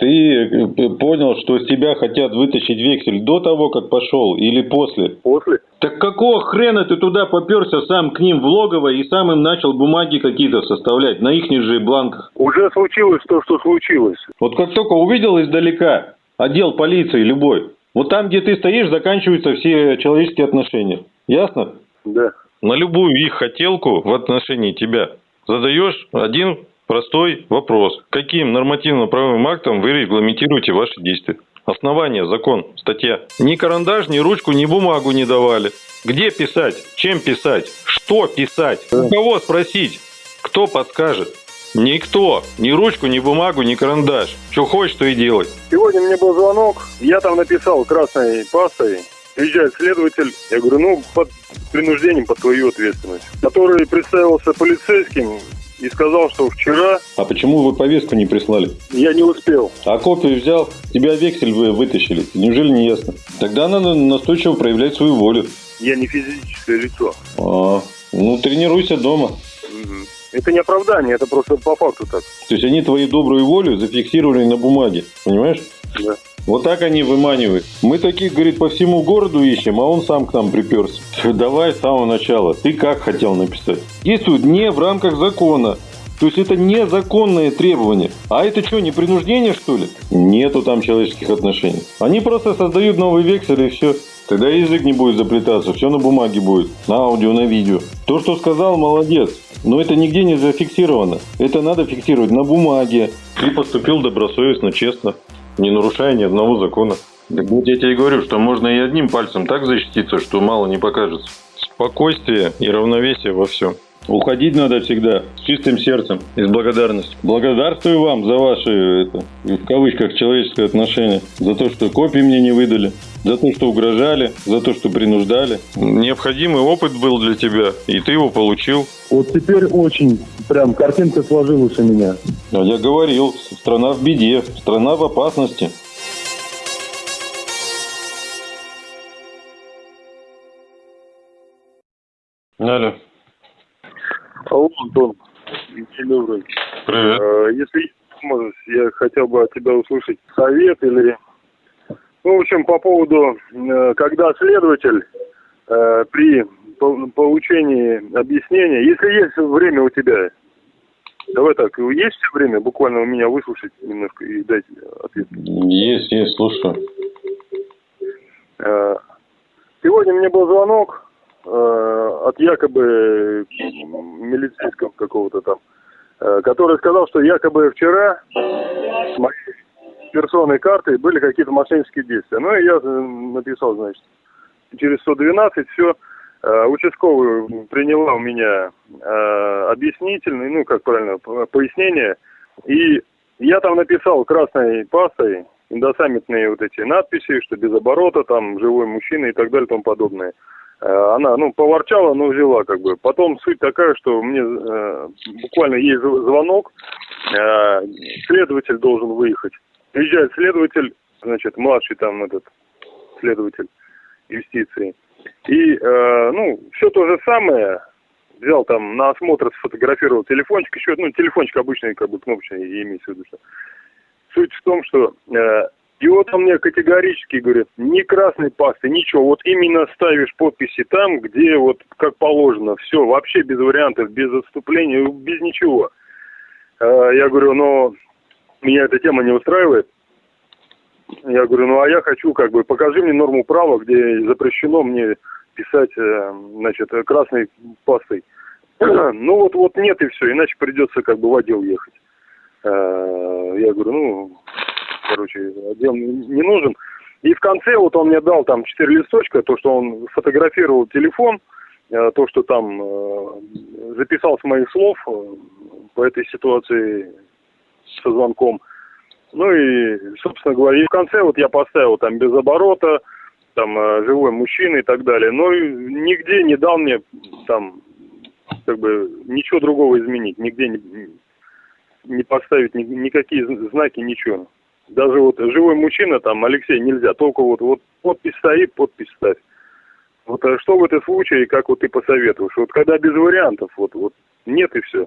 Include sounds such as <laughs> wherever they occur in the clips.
Ты э, понял, что с тебя хотят вытащить вексель до того, как пошел или после? После. Так какого хрена ты туда поперся сам к ним в логово и сам им начал бумаги какие-то составлять на их же бланках? Уже случилось то, что случилось. Вот как только увидел издалека отдел полиции любой, вот там, где ты стоишь, заканчиваются все человеческие отношения. Ясно? Да. На любую их хотелку в отношении тебя задаешь один простой вопрос. Каким нормативно-правовым актом вы регламентируете ваши действия? Основание, закон, статья. Ни карандаш, ни ручку, ни бумагу не давали. Где писать? Чем писать? Что писать? У кого спросить? Кто подскажет? Никто. Ни ручку, ни бумагу, ни карандаш. Что хочешь, то и делай. Сегодня мне был звонок, я там написал красной пастой, приезжает следователь, я говорю, ну, под принуждением, под твою ответственность, который представился полицейским, и сказал, что вчера... А почему вы повестку не прислали? Я не успел. А копию взял, тебя вексель вы вытащили. Неужели не ясно? Тогда надо настойчиво проявлять свою волю. Я не физическое лицо. А, ну тренируйся дома. Угу. Это не оправдание, это просто по факту так. То есть они твою добрую волю зафиксировали на бумаге, понимаешь? Да. Вот так они выманивают. Мы таких, говорит, по всему городу ищем, а он сам к нам приперся. Давай с самого начала. Ты как хотел написать? Действует не в рамках закона. То есть это незаконное требование. А это что, не принуждение, что ли? Нету там человеческих отношений. Они просто создают новый вексель и все. Тогда язык не будет заплетаться, все на бумаге будет, на аудио, на видео. То, что сказал, молодец. Но это нигде не зафиксировано. Это надо фиксировать на бумаге. Ты поступил добросовестно, честно не нарушая ни одного закона. Так вот я тебе и говорю, что можно и одним пальцем так защититься, что мало не покажется. Спокойствие и равновесие во всем. Уходить надо всегда с чистым сердцем и с благодарностью. Благодарствую вам за ваши, это, в кавычках, человеческое отношение. За то, что копии мне не выдали. За то, что угрожали. За то, что принуждали. Необходимый опыт был для тебя, и ты его получил. Вот теперь очень прям картинка сложилась у меня. А я говорил, страна в беде, страна в опасности. Алло. Антон. Добрый. Привет. Э, если можешь, я хотел бы от тебя услышать совет или... Ну, в общем, по поводу, э, когда следователь э, при получении объяснения, если есть время у тебя, давай так, есть время буквально у меня выслушать немножко и дать ответ? Есть, есть, слушаю. Сегодня мне был звонок от якобы милицейского какого-то там, э, который сказал, что якобы вчера с моей персонной картой были какие-то мошеннические действия. Ну и я э, написал, значит, через 112 все. Участковый приняла у меня объяснительный, ну как правильно, пояснение. И я там написал красной пастой индосаммитные вот эти надписи, что без оборота, там живой мужчина и так далее и тому подобное. Э, она, ну, поворчала, но взяла, как бы. Потом суть такая, что мне э, буквально есть звонок, э, следователь должен выехать. Приезжает следователь, значит, младший там этот следователь юстиции. И, э, ну, все то же самое, взял там на осмотр, сфотографировал телефончик, еще, ну, телефончик обычный, как бы, кнопочный, имеется в виду, что. Суть в том, что э, и вот он мне категорически говорит, ни красной пасты, ничего, вот именно ставишь подписи там, где вот как положено, все, вообще без вариантов, без отступления, без ничего. А, я говорю, но меня эта тема не устраивает. Я говорю, ну а я хочу, как бы, покажи мне норму права, где запрещено мне писать, э, значит, красной пастой. <clears throat> ну вот, вот нет и все, иначе придется как бы в отдел ехать. А, я говорю, ну, короче, отдел не нужен. И в конце вот он мне дал там четыре листочка, то, что он фотографировал телефон, э, то, что там э, записал с моих слов э, по этой ситуации со звонком. Ну и, собственно говоря, и в конце вот я поставил там без оборота, там живой мужчина и так далее. Но нигде не дал мне там как бы ничего другого изменить, нигде не, не поставить ни, никакие знаки, ничего даже вот живой мужчина, там, Алексей, нельзя, только вот, вот подпись стоит, подпись ставь. Вот а что в этом случае, как вот ты посоветуешь? Вот когда без вариантов, вот, вот нет и все.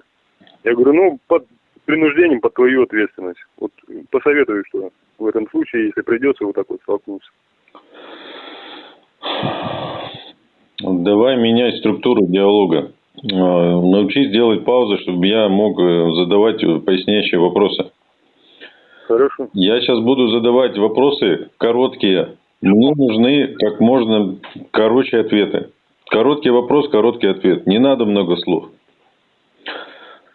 Я говорю, ну, под, принуждением под твою ответственность. Вот посоветую, что в этом случае, если придется вот так вот столкнуться. Давай менять структуру диалога. Э, научись делать паузы, чтобы я мог э, задавать поясняющие вопросы. Хорошо. Я сейчас буду задавать вопросы короткие. Мне нужны как можно короче ответы. Короткий вопрос, короткий ответ. Не надо много слов.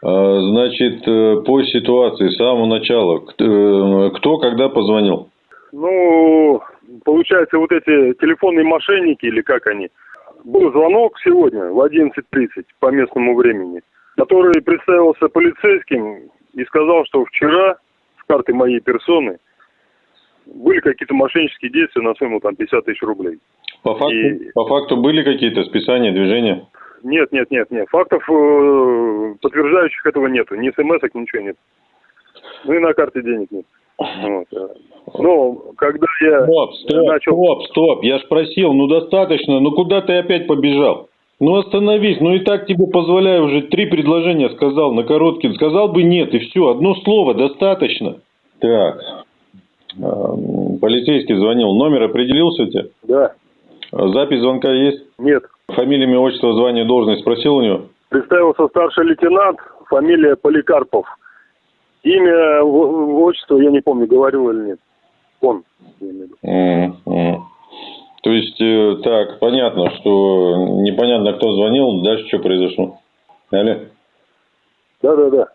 А, значит, э, по ситуации с самого начала. Кто когда позвонил? Ну, получается, вот эти телефонные мошенники или как они – был звонок сегодня в 11.30 по местному времени, который представился полицейским и сказал, что вчера карты моей персоны были какие-то мошеннические действия на сумму там 50 тысяч рублей. По факту, и... по факту были какие-то списания, движения? Нет, нет, нет, нет. Фактов э, подтверждающих этого нету. Ни смс ничего нет. Ну и на карте денег нет. Вот. Ну, когда я стоп, стоп, начал... Стоп, стоп, я ж просил, ну достаточно, ну куда ты опять побежал? Ну остановись, ну и так тебе позволяю уже три предложения сказал на короткий. Сказал бы нет, и все, одно слово достаточно. Так, полицейский звонил, номер определился у тебя? Да. Запись звонка есть? Нет. Фамилия, имя, отчество, звание, должность спросил у него? Представился старший лейтенант, фамилия Поликарпов. Имя, отчество, я не помню, говорил или нет. Он. Mm-hmm. То есть, э, так, понятно, что непонятно, кто звонил, дальше что произошло. Алло? Да, да, да.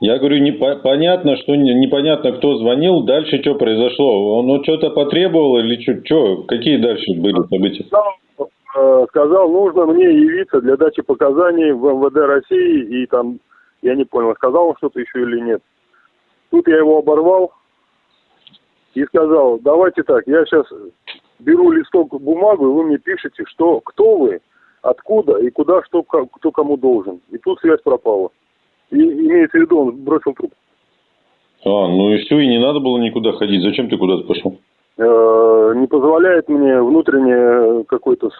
Я говорю, не, понятно, что не, непонятно, кто звонил, дальше что произошло? Он ну, что-то потребовал или что, что? Какие дальше были события? Сказал, э, сказал, нужно мне явиться для дачи показаний в МВД России, и там, я не понял, сказал он что-то еще или нет. Тут я его оборвал и сказал, давайте так, я сейчас беру листок бумагу, и вы мне пишете, что, кто вы, откуда и куда, что, кто кому должен. И тут связь пропала. И имеется в виду, он бросил труп. А, ну и все, и не надо было никуда ходить. Зачем ты куда-то пошел? Э, не позволяет мне внутренняя какой-то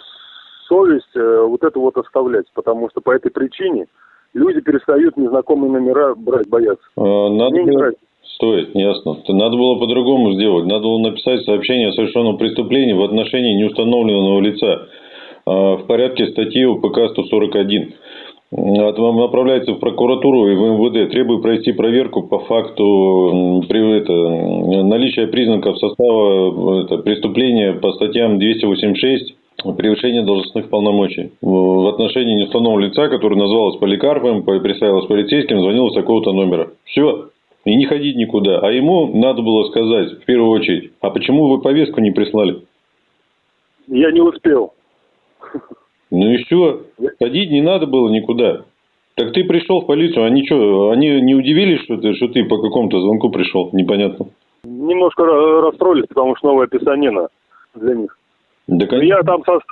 совесть э, вот это вот оставлять, потому что по этой причине люди перестают незнакомые номера брать, бояться. А, надо Мне было... не нравится. Стоит, ясно. Надо было по-другому сделать. Надо было написать сообщение о совершенном преступлении в отношении неустановленного лица а, в порядке статьи УПК 141. Направляется в прокуратуру и в МВД. Требует провести проверку по факту это, наличия признаков состава это, преступления по статьям 286 превышение должностных полномочий. В отношении неустановленного лица, который называлось Поликарпом, представилось полицейским, звонил с такого-то номера. Все. И не ходить никуда. А ему надо было сказать, в первую очередь, а почему вы повестку не прислали? Я не успел. Ну и все. Ходить не надо было никуда. Так ты пришел в полицию, они что, они не удивились, что ты, что ты по какому-то звонку пришел? Непонятно. Немножко расстроились, потому что новая писанина для них. Да, конечно. Я там составил.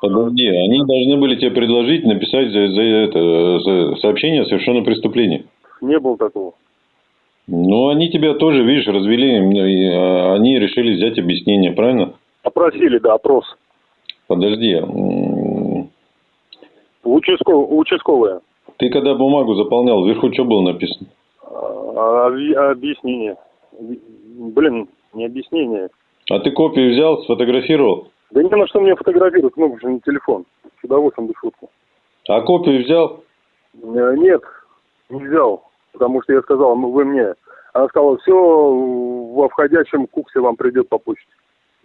Подожди, они должны были тебе предложить написать за, за это за сообщение о совершенном преступлении. Не было такого. Ну, они тебя тоже, видишь, развели, а, они решили взять объяснение, правильно? Опросили, да, опрос. Подожди. Участковая. участковая. Ты когда бумагу заполнял, вверху что было написано? А, объяснение. Блин, не объяснение. А ты копию взял, сфотографировал? Да не на что мне фотографировать, много же на телефон. С удовольствием без шутки. А копию взял? Э, нет, не взял. Потому что я сказал, «Ну, вы мне. Она сказала, все во входящем куксе вам придет по почте. <laughs>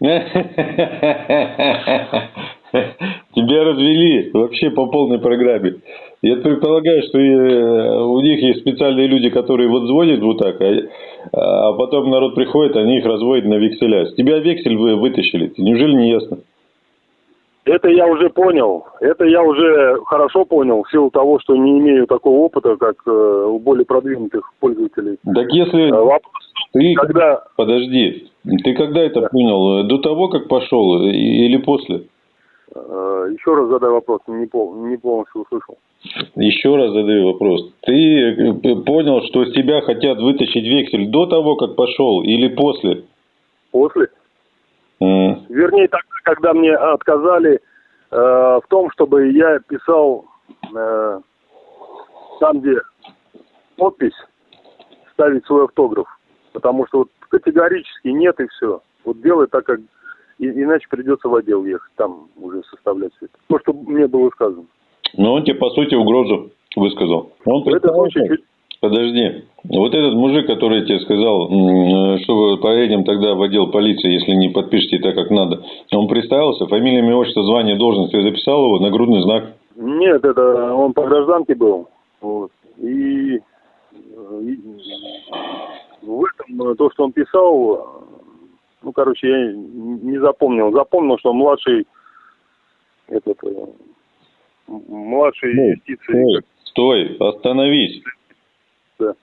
Тебя развели вообще по полной программе. Я предполагаю, что э, у них есть специальные люди, которые вот звонят вот так, а, а потом народ приходит, они их разводят на векселя. С тебя вексель вы вытащили. Неужели не ясно? Это я уже понял. Это я уже хорошо понял в силу того, что не имею такого опыта, как э, у более продвинутых пользователей. Так если... Э, вопрос, ты... Когда... Подожди. Ты когда это да. понял? До того, как пошел или после? Э, еще раз задай вопрос, не, пол, не полностью услышал. Еще раз задаю вопрос. Ты э, понял, что с тебя хотят вытащить вексель до того, как пошел, или после? После. Mm. Вернее, тогда, когда мне отказали э, в том, чтобы я писал э, там, где подпись ставить свой автограф. Потому что вот категорически нет и все. Вот делай так, как... И, иначе придется в отдел ехать, там уже составлять все это. То, что мне было сказано. Но он тебе, по сути, угрозу высказал. Он В этом случае чуть- Подожди. Вот этот мужик, который тебе сказал, м, что вы поедем тогда в отдел полиции, если не подпишете так, как надо, он представился, фамилия, имя, отчество, звание, должность, ты записал его, нагрудный знак. Нет, это он по гражданке был. Вот. И, э, и в этом э, то, что он писал, э, ну, короче, я не запомнил. Запомнил, что младший этот э, младший Ну, юстиции. Стой, остановись. Да.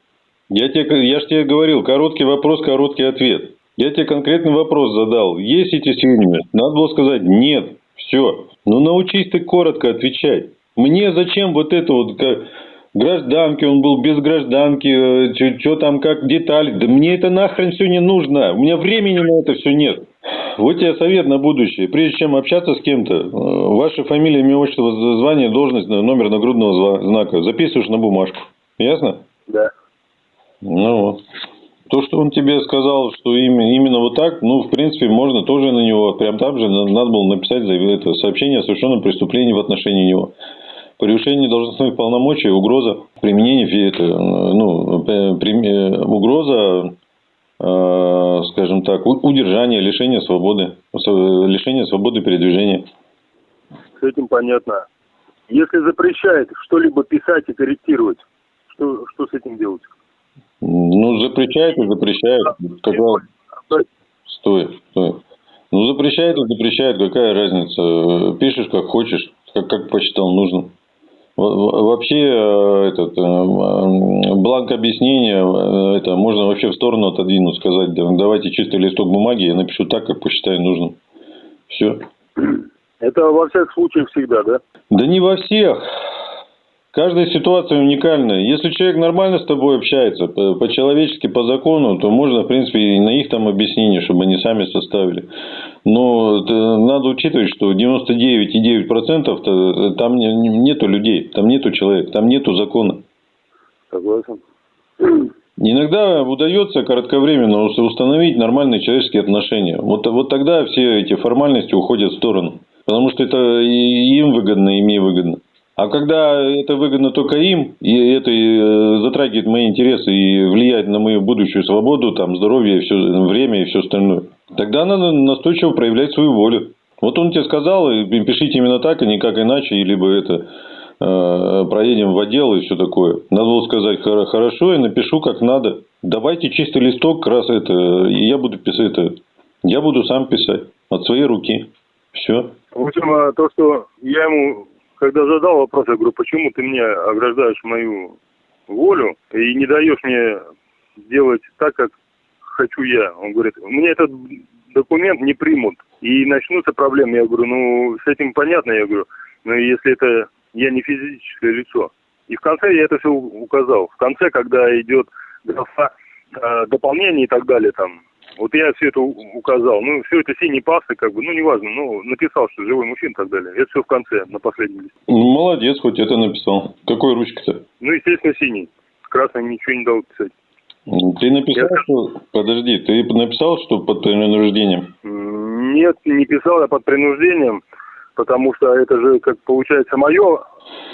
Я, тебе, я же тебе говорил, короткий вопрос, короткий ответ. Я тебе конкретный вопрос задал. Есть эти сведения? Надо было сказать нет. Все. Ну научись ты коротко отвечать. Мне зачем вот это вот как гражданки, он был без гражданки, что там как детали. Да мне это нахрен все не нужно. У меня времени на это все нет. Вот тебе совет на будущее. Прежде чем общаться с кем-то, э, ваша фамилия, имя, отчество, звание, должность, номер нагрудного знака записываешь на бумажку. Ясно? Да. Ну вот. То, что он тебе сказал, что именно, именно вот так, ну, в принципе, можно тоже на него, прям там же на- надо было написать это, сообщение о совершенном преступлении в отношении него. Превышение должностных полномочий, угроза применения, это, ну, э, угроза, э, скажем так, у- удержания, лишения свободы, лишения свободы передвижения. С этим понятно. Если запрещает что-либо писать и корректировать, что, что с этим делать? Ну, запрещает и запрещает. Как раз- Стой, стой. Ну, запрещает и запрещает, какая разница? Пишешь как хочешь, как, как посчитал нужным. Во- во- Вообще, э, этот, э, бланк объяснения, э, это можно вообще в сторону отодвинуть, сказать, да, давайте чистый листок бумаги, я напишу так, как посчитаю нужным. Все. Это во всяком случае всегда, да? Да не во всех. Каждая ситуация уникальная. Если человек нормально с тобой общается, по- по-человечески, по закону, то можно, в принципе, и на их там объяснение, чтобы они сами составили. Но это надо учитывать, что 99,9% -то там не- не- нету людей, там нету человека, там нету закона. Согласен. Иногда удается кратковременно ус- установить нормальные человеческие отношения. Вот, вот тогда все эти формальности уходят в сторону. Потому что это и им выгодно, и мне выгодно. А когда это выгодно только им, и это э, затрагивает мои интересы и влияет на мою будущую свободу, там, здоровье, все, время и все остальное, тогда надо настойчиво проявлять свою волю. Вот он тебе сказал, и пишите именно так, а никак иначе, либо это э, проедем в отдел и все такое. Надо было сказать, «Хор- хорошо, я напишу как надо. Давайте чистый листок, раз это, и я буду писать это. Я буду сам писать от своей руки. Все. В общем, а, то, что я ему, когда задал вопрос, я говорю, почему ты мне ограждаешь мою волю и не даешь мне делать так, как хочу я. Он говорит, мне этот документ не примут. И начнутся проблемы. Я говорю, ну, с этим понятно. Я говорю, но если это я не физическое лицо. И в конце я это все указал. В конце, когда идет графа э, дополнение и так далее, там, вот я все это указал. Ну, все это синей пастой, как бы, ну, неважно, ну, написал, что живой мужчина и так далее. Это все в конце, на последнем листе. Ну, молодец, хоть это написал. Какой ручкой-то? Ну, естественно, синий. Красный ничего не дал писать. Ты написал, Я- что... Подожди, ты написал, что под принуждением? Нет, не писал я под принуждением, потому что это же, как получается, мое.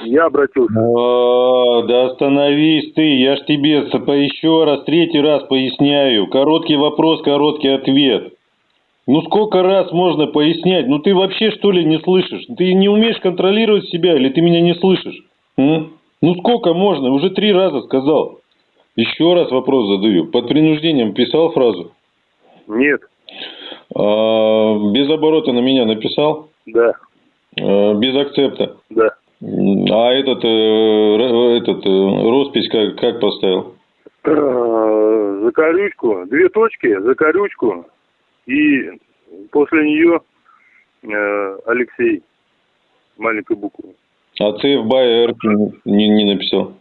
Я обратился. А, да остановись ты, я ж тебе еще раз, третий раз поясняю. Короткий вопрос, короткий ответ. Ну сколько раз можно пояснять? Ну ты вообще что ли не слышишь? Ты не умеешь контролировать себя или ты меня не слышишь? М? Ну сколько можно? Уже три раза сказал. Еще раз вопрос задаю. Под принуждением писал фразу? Нет, А, без оборота на меня написал? да, без акцепта? да. А этот, э, этот э, роспись как, как поставил? Э, За корючку, две точки, за корючку, и после нее э, Алексей, маленькой буквы. А ЦФ Бай РК не, не написал.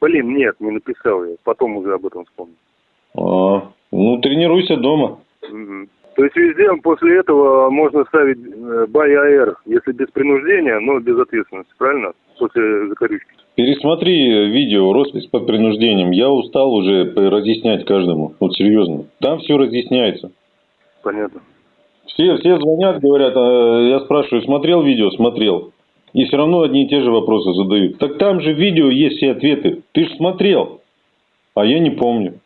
Блин, нет, не написал я, потом уже об этом вспомнил. А, ну, тренируйся дома. Мгм. То есть везде после этого можно ставить э, бай АР, если без принуждения, но без ответственности, правильно? После закорючки. Пересмотри видео «Роспись под принуждением». Я устал уже разъяснять каждому. Вот серьезно. Там все разъясняется. Понятно. Все, все звонят, говорят, а я спрашиваю, смотрел видео? Смотрел. И все равно одни и те же вопросы задают. Так там же в видео есть все ответы. Ты же смотрел. А я не помню.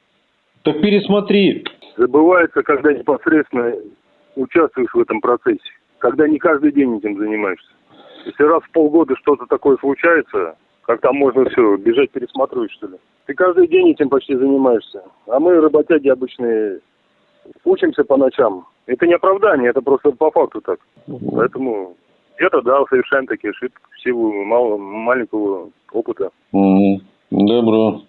Так пересмотри. Забывается, когда непосредственно участвуешь в этом процессе. Когда не каждый день этим занимаешься. Если раз в полгода что-то такое случается, как там можно все, бежать пересматривать, что ли? Ты каждый день этим почти занимаешься. А мы, работяги обычные, учимся по ночам. Это не оправдание, это просто по факту так. Поэтому где-то, да, совершаем такие ошибки в силу мало, маленького опыта. Угу. Добро.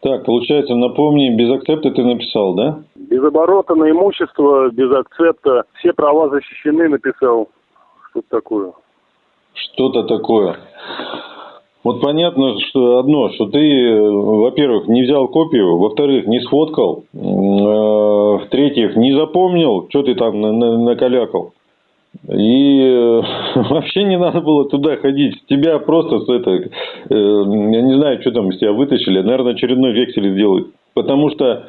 Так, получается, напомни, без акцепта ты написал, да? Без оборота на имущество, без акцепта. Все права защищены, написал. Что-то такое. Что-то такое. Вот понятно, что одно, что ты, во-первых, не взял копию, во-вторых, не сфоткал, э, в-третьих, не запомнил, что ты там накалякал. И э, <laughs> вообще не надо было туда ходить. Тебя просто с это, э, я не знаю, что там из тебя вытащили, наверное, очередной вексель сделают. Потому что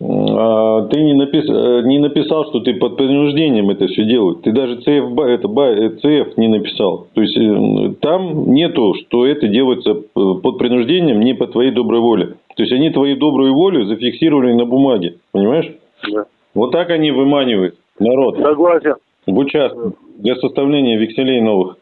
а, ты не, напис... Э, не написал, что ты под принуждением это все делаешь. Ты даже ЦФ, это, ЦФ не написал. То есть э, там нету, что это делается э, под принуждением, не по твоей доброй воле. То есть они твою добрую волю зафиксировали на бумаге. Понимаешь? Да. Вот так они выманивают народ. Согласен. В участок для составления векселей новых.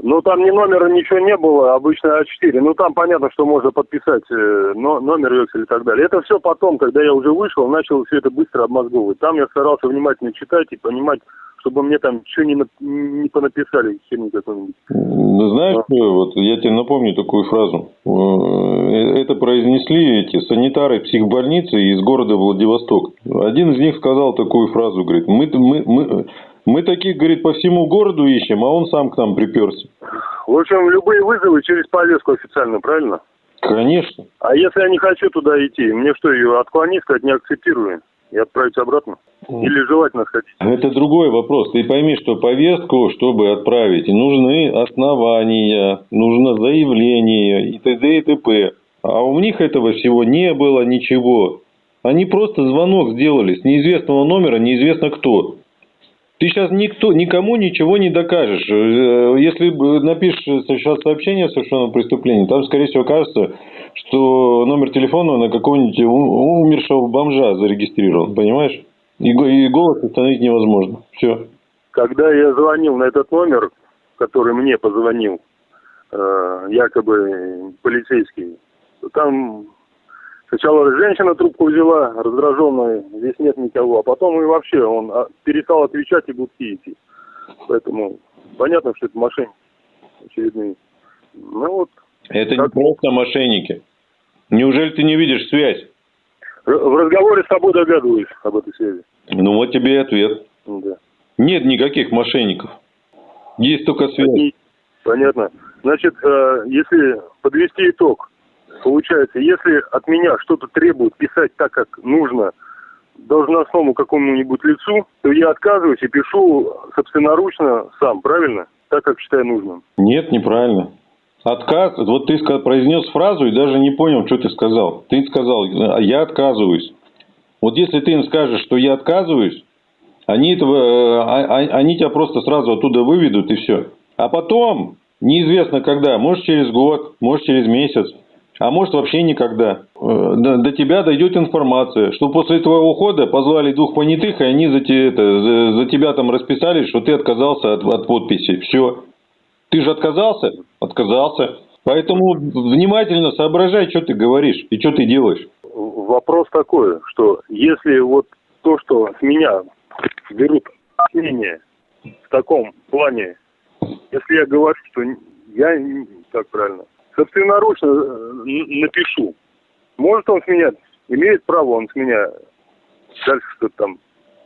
Ну, там ни номера, ничего не было, обычно А4. Ну, там понятно, что можно подписать э, но, номер векселя и так далее. Это все потом, когда я уже вышел, начал все это быстро обмозговывать. Там я старался внимательно читать и понимать, чтобы мне там что не, не понаписали, херни какой-нибудь. Ну, знаешь, а. вот я тебе напомню такую фразу. Э, это произнесли эти санитары психбольницы из города Владивосток. Один из них сказал такую фразу, говорит, мы, мы, мы, мы таких, говорит, по всему городу ищем, а он сам к нам приперся. В общем, любые вызовы через повестку официально, правильно? Конечно. А если я не хочу туда идти, мне что, ее отклонить, сказать, не акцептирую? И отправить обратно? Или желательно сходить? Это другой вопрос. Ты пойми, что повестку, чтобы отправить, нужны основания, нужно заявление и т.д. и т.п. А у них этого всего не было ничего. Они просто звонок сделали с неизвестного номера, неизвестно кто. Ты сейчас никто, никому ничего не докажешь. Э, если напишешь сейчас сообщение о совершенном преступлении, там, скорее всего, окажется, что номер телефона на какого-нибудь умершего бомжа зарегистрирован, понимаешь? И, и голос установить невозможно. Все. Когда я звонил на этот номер, который мне позвонил, э, якобы полицейский, там Сначала женщина трубку взяла, раздраженная, здесь нет никого, а потом и вообще он а, перестал отвечать и будки идти. Поэтому понятно, что это мошенники очередные. Ну вот. Это как... не просто мошенники. Неужели ты не видишь связь? В разговоре с тобой догадываюсь об этой связи. Ну вот тебе и ответ. Да. Нет никаких мошенников. Есть только связь. Понятно. Значит, э, если подвести итог, Получается, если от меня что-то требуют писать так, как нужно должностному какому-нибудь лицу, то я отказываюсь и пишу собственноручно сам, правильно? Так, как считаю нужным. Нет, неправильно. Отказ, вот ты произнес фразу и даже не понял, что ты сказал. Ты сказал, я отказываюсь. Вот если ты им скажешь, что я отказываюсь, они, этого, э, а, а, они тебя просто сразу оттуда выведут и все. А потом, неизвестно когда, может через год, может через месяц, а может вообще никогда. Э, до, тебя дойдет информация, что после твоего ухода позвали двух понятых, и они за, те, это, за, за тебя там расписались, что ты отказался от, от подписи. Все. Ты же отказался? Отказался. Поэтому внимательно соображай, что ты говоришь и что ты делаешь. Вопрос такой, что если вот то, что с меня берут мнение в таком плане, если я говорю, что я, как правильно, собственноручно э, напишу. Может он с меня, имеет право он с меня дальше что-то там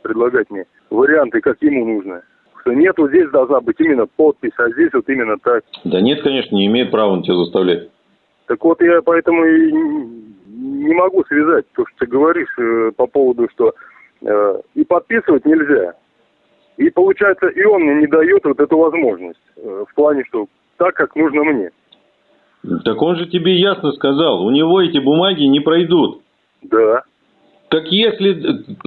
предлагать мне варианты, как ему нужно. Что нет, вот здесь должна быть именно подпись, а здесь вот именно так. Да нет, конечно, не имеет права он тебя заставлять. Так вот я поэтому и не могу связать то, что ты говоришь э, по поводу, что э, и подписывать нельзя. И получается, и он мне не дает вот эту возможность. Э, в плане, что так, как нужно мне. Так он же тебе ясно сказал, у него эти бумаги не пройдут. Да. Так если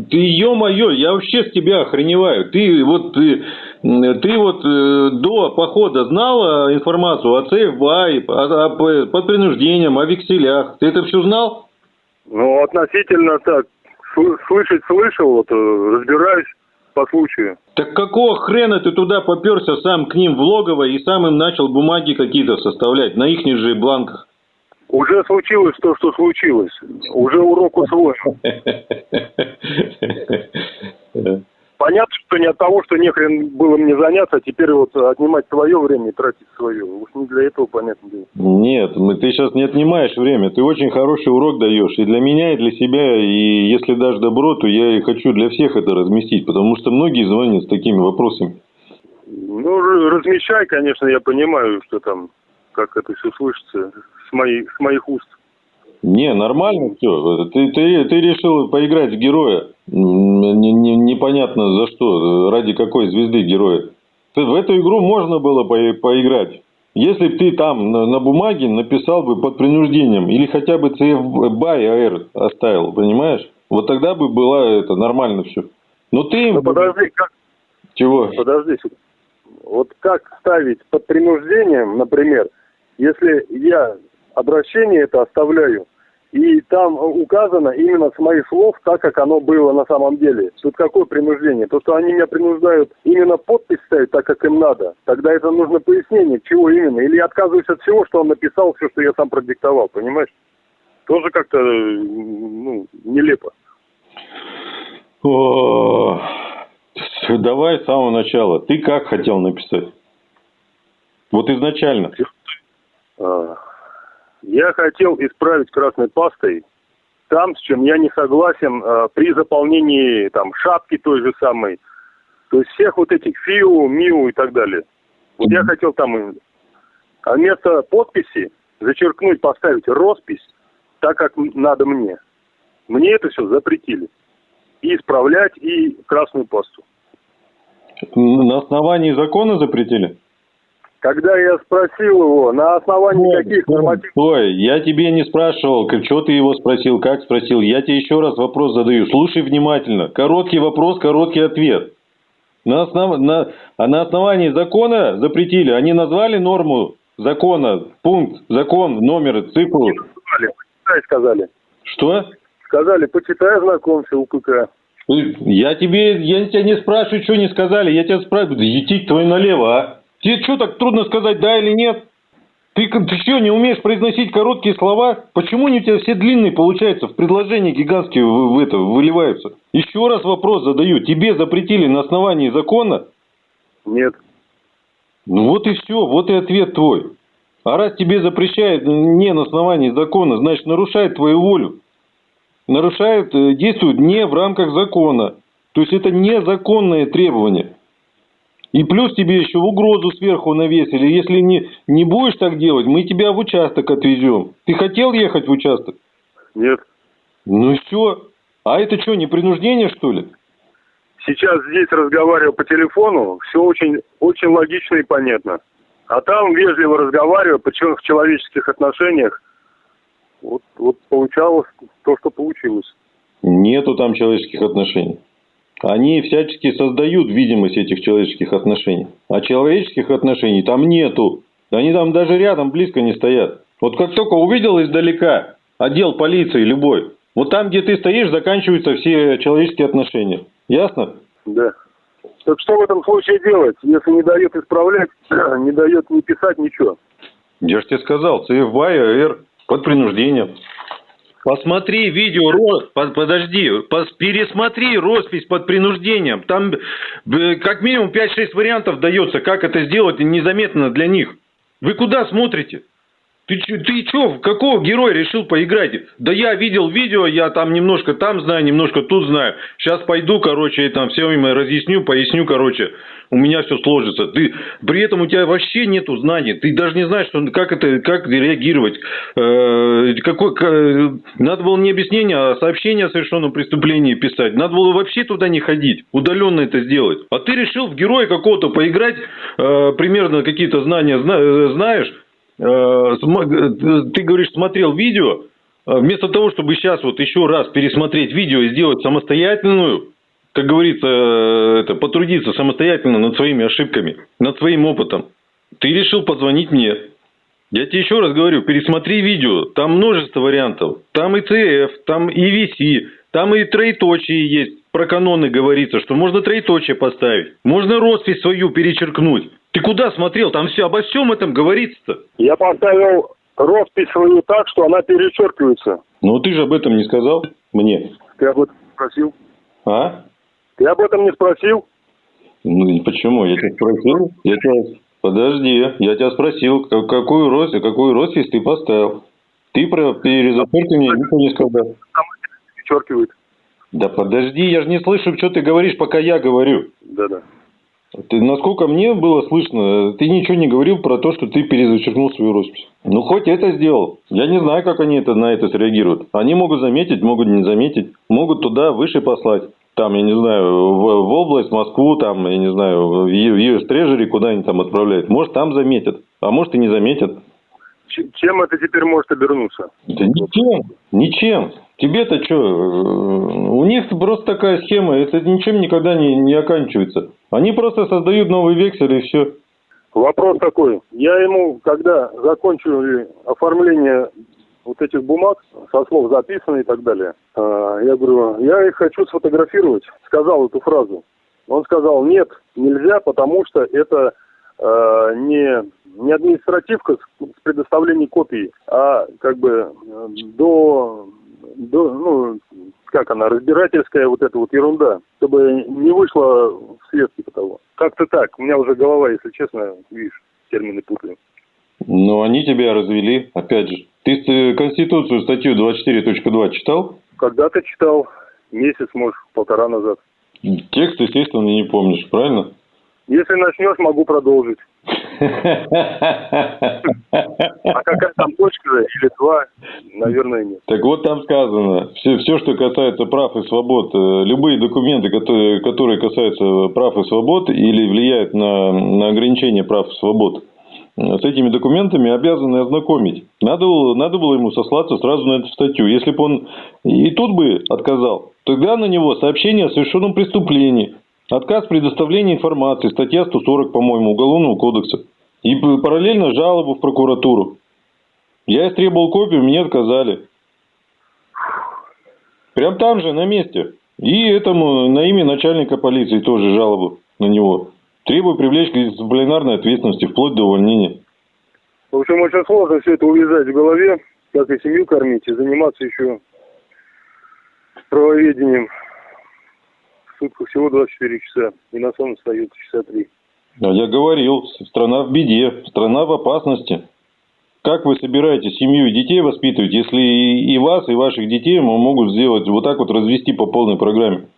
ты, ё-моё, я вообще с тебя охреневаю. Ты вот, ты, ты вот э, до похода знала информацию о ЦФБА, о, о, под принуждением, о векселях? Ты это все знал? Ну, относительно так, слышать слышал, вот, э, разбираюсь по случаю. Так какого хрена ты туда поперся сам к ним в логово и сам им начал бумаги какие-то составлять на их же бланках? Уже случилось то, что случилось. Уже урок усвоен. <laughs> Понятно, что не от того, что нехрен было мне заняться, а теперь вот отнимать свое время и тратить свое. Уж не для этого, понятно дело. Нет, ты сейчас не отнимаешь время. Ты очень хороший урок даешь. И для меня, и для себя. И если дашь добро, то я и хочу для всех это разместить. Потому что многие звонят с такими вопросами. Ну, размещай, конечно, я понимаю, что там, как это все слышится с, моей, с моих уст. Не, нормально все. Ты, ты, ты решил поиграть в героя. Не, не, непонятно за что, ради какой звезды героя. Ты, в эту игру можно было по, поиграть. Если бы ты там на, на бумаге написал бы под принуждением, или хотя бы CF BY AR оставил, понимаешь? Вот тогда бы было это нормально все. Но ты... Ну подожди, как... Чего? Подожди. Вот как ставить под принуждением, например, если я обращение это оставляю, и там указано именно с моих слов, так как оно было на самом деле. Тут какое принуждение? То, что они меня принуждают именно подпись ставить так, как им надо. Тогда это нужно пояснение, чего именно. Или я отказываюсь от всего, что он написал, все, что я сам продиктовал, понимаешь? Тоже как-то, ну, нелепо. О, <laughs> давай с самого начала. Ты как хотел написать? Вот изначально. А, я хотел исправить красной пастой там, с чем я не согласен э, при заполнении там шапки той же самой. То есть всех вот этих ФИУ, МИУ и так далее. Вот я хотел там а вместо подписи зачеркнуть, поставить роспись так, как надо мне. Мне это все запретили. И исправлять, и красную пасту. На основании закона запретили? Когда я спросил его, на основании Ой, каких нормативов... Ой, я тебе не спрашивал, что ты его спросил, как спросил. Я тебе еще раз вопрос задаю. Слушай внимательно. Короткий вопрос, короткий ответ. На, основ... на... А на основании закона запретили. Они назвали норму закона, пункт, закон, номер, цифру. Сказали, почитай, сказали. Что? Сказали, почитай, знакомься, УПК. Я тебе, я тебя не спрашиваю, что не сказали. Я тебя спрашиваю, идти твой налево, а? Тебе что, так трудно сказать да или нет? Ты, ты что, не умеешь произносить короткие слова? Почему они у тебя все длинные получаются? В предложении гигантские в, в это, выливаются. Еще раз вопрос задаю. Тебе запретили на основании закона? Нет. Ну вот и все, вот и ответ твой. А раз тебе запрещают не на основании закона, значит нарушает твою волю. Нарушает, э, действует не в рамках закона. То есть это незаконное требование. И плюс тебе еще угрозу сверху навесили. Если не, не будешь так делать, мы тебя в участок отвезем. Ты хотел ехать в участок? Нет. Ну все. А это что, не принуждение, что ли? Сейчас здесь разговариваю по телефону, все очень, очень логично и понятно. А там вежливо разговариваю, причем в человеческих отношениях. Вот, вот получалось то, что получилось. Нету там человеческих отношений. Они всячески создают видимость этих человеческих отношений. А человеческих отношений там нету. Они там даже рядом близко не стоят. Вот как только увидел издалека отдел полиции любой, вот там, где ты стоишь, заканчиваются все человеческие отношения. Ясно? Да. Так что в этом случае делать, если не дает исправлять, <clears throat> не дает не писать ничего? Я же тебе сказал, ЦФБА и АР под принуждением. Посмотри видео, подожди, пересмотри роспись под принуждением. Там как минимум 5-6 вариантов дается, как это сделать незаметно для них. Вы куда смотрите? Ты, ты что, какого героя решил поиграть? Да я видел видео, я там немножко там знаю, немножко тут знаю. Сейчас пойду, короче, и там все им разъясню, поясню, короче. У меня все сложится. Ты, при этом у тебя вообще нету знаний. Ты даже не знаешь, что, как, это, как реагировать. Э, какой, к, надо было не объяснение, а сообщение о совершенном преступлении писать. Надо было вообще туда не ходить. Удаленно это сделать. А ты решил в героя какого-то поиграть, э, примерно какие-то знания зна, э, знаешь, э, ты говоришь, смотрел видео, вместо того, чтобы сейчас вот еще раз пересмотреть видео и сделать самостоятельную, как говорится, это, потрудиться самостоятельно над своими ошибками, над своим опытом, ты решил позвонить мне. Я тебе еще раз говорю, пересмотри видео, там множество вариантов. Там и ЦФ, там и VC, там и троеточие есть. Про каноны говорится, что можно троеточие поставить. Можно роспись свою перечеркнуть. Ты куда смотрел? Там все обо всем этом говорится-то. Я поставил роспись свою так, что она перечеркивается. Ну ты же об этом не сказал мне. Ты об этом спросил? А? Ты об этом не спросил? Ну почему? Я тебя спросил. Я тебя... Подожди, я тебя спросил, какую роспись, какую роспись ты поставил. Ты про перезапорки ничего не сказал. Там перечеркивает. Да подожди, я же не слышу, что ты говоришь, пока я говорю. Да-да. Ты, насколько мне было слышно, ты ничего не говорил про то, что ты перезачеркнул свою роспись. Ну, хоть это сделал. Я не знаю, как они это, на это среагируют. Они могут заметить, могут не заметить. Могут туда выше послать. Там, я не знаю, в, в область, Москву, там, я не знаю, в US Treasury, куда они там отправляют. Может, там заметят, а может и не заметят. Чем это теперь может обернуться? Да ничем, ничем. Тебе-то что? У них просто такая схема, это ничем никогда не, не оканчивается. Они просто создают новый вексель и все. Вопрос такой. Я ему, когда закончили оформление вот этих бумаг, со слов записаны и так далее, а, я говорю, я их хочу сфотографировать. Сказал эту фразу. Он сказал, нет, нельзя, потому что это э, не, не административка с, предоставлением копий, а как бы э, до до, ну, как она, разбирательская вот эта вот ерунда, чтобы не вышло вследствие того. Как-то так. У меня уже голова, если честно, видишь, термины путаю. Ну, они тебя развели, опять же. Ты Конституцию, статью 24.2 читал? Когда-то читал. Месяц, может, полтора назад. Текст, естественно, не помнишь, правильно? Если начнешь, могу продолжить. А какая там точка или два, наверное, нет. Так вот там сказано, все, все, что касается прав и свобод, э, любые документы, которые, которые касаются прав и свобод или влияют на, на ограничение прав и свобод, с этими документами обязаны ознакомить. Надо было, надо было ему сослаться сразу на эту статью. Если бы он и тут бы отказал, тогда на него сообщение о совершенном преступлении, отказ предоставления информации, статья 140, по-моему, Уголовного кодекса. И параллельно жалобу в прокуратуру. Я истребовал копию, мне отказали. Прям там же, на месте. И этому на имя начальника полиции тоже жалобу на него. Требую привлечь к дисциплинарной ответственности, вплоть до увольнения. В общем, очень сложно все это увязать в голове, как и семью кормить, и заниматься еще правоведением. В сутках всего 24 часа, и на сон остается часа 3. Я говорил, страна в беде, страна в опасности. Как вы собираетесь семью и детей воспитывать, если и вас, и ваших детей могут сделать вот так вот развести по полной программе?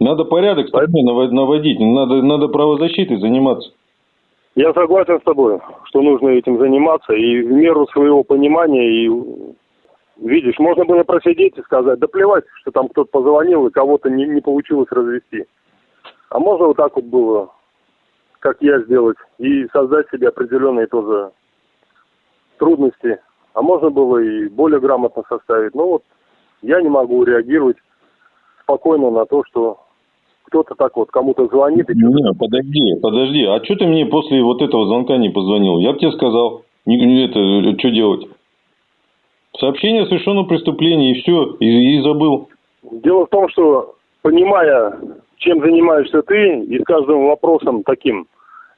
Надо порядок стране наводить, надо, надо правозащитой заниматься. Я согласен с тобой, что нужно этим заниматься, и в меру своего понимания, и видишь, можно было просидеть и сказать, да плевать, что там кто-то позвонил, и кого-то не, не получилось развести. А можно вот так вот было как я сделать, и создать себе определенные тоже трудности. А можно было и более грамотно составить. Но вот я не могу реагировать спокойно на то, что кто-то так вот кому-то звонит. И не, подожди, подожди. А что ты мне после вот этого звонка не позвонил? Я бы тебе сказал, не, это, что делать? Сообщение о совершенном преступлении, и все, и, и забыл. Дело в том, что понимая чем занимаешься ты, и с каждым вопросом таким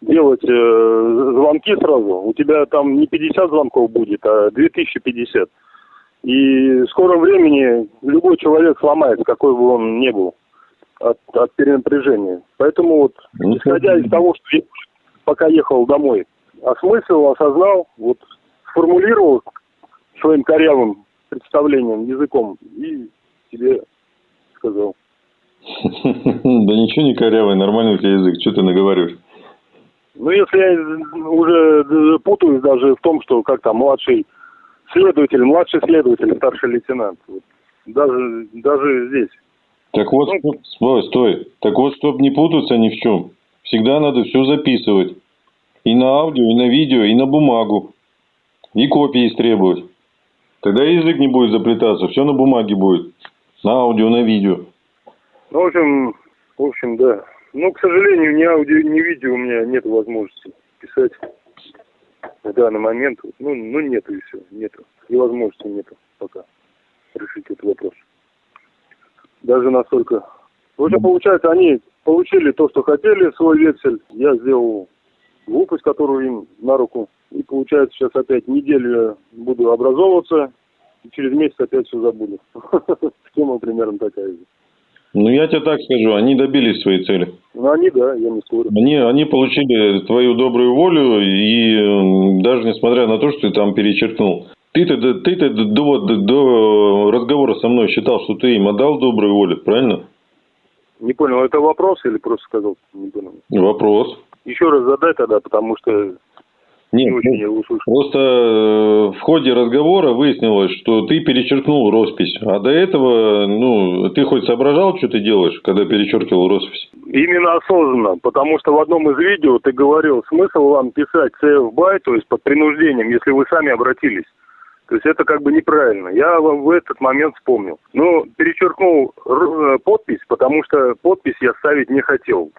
делать э, звонки сразу, у тебя там не 50 звонков будет, а 2050. И в скором времени любой человек сломается, какой бы он ни был, от, от перенапряжения. Поэтому вот, ну, исходя из того, что я пока ехал домой, осмыслил, осознал, вот сформулировал своим корявым представлением, языком и тебе сказал. <laughs> Да ничего не корявый, нормальный у тебя язык, что ты наговариваешь? Ну, если я уже путаюсь даже в том, что как там младший следователь, младший следователь, старший лейтенант. Даже, даже здесь. Так вот, ну, стой, стой. Так вот, чтобы не путаться ни в чем, всегда надо все записывать. И на аудио, и на видео, и на бумагу. и копии истребовать. Тогда язык не будет заплетаться, все на бумаге будет. На аудио, на видео. Ну, в общем, в общем, да. Ну, к сожалению, ни аудио, ни видео у меня нет возможности писать в данный момент. Ну, ну нету и все, нету. И возможности нету пока решить этот вопрос. Даже настолько. В общем, получается, они получили то, что хотели, свой вексель. Я сделал глупость, которую им на руку. И получается, сейчас опять неделю буду образовываться, и через месяц опять все забуду. <laughs> Схема примерно такая же. Ну, я тебе так скажу, они добились своей цели. Ну, они, да, я не спорю. Они, они получили твою добрую волю, и даже несмотря на то, что ты там перечеркнул, ты-то, ты-то до, до, до разговора со мной считал, что ты им отдал добрую волю, правильно? Не понял, это вопрос или просто сказал? Не понял. Вопрос. Еще раз задай тогда, потому что нет, не очень я услышал. Просто э, в ходе разговора выяснилось, что ты перечеркнул роспись. А до этого, ну, ты хоть соображал, что ты делаешь, когда перечеркивал роспись? Именно осознанно, потому что в одном из видео ты говорил, смысл вам писать CF BY, то есть под принуждением, если вы сами обратились. То есть это как бы неправильно. Я в этот момент вспомнил. Но перечеркнул э, подпись, потому что подпись я ставить не хотел.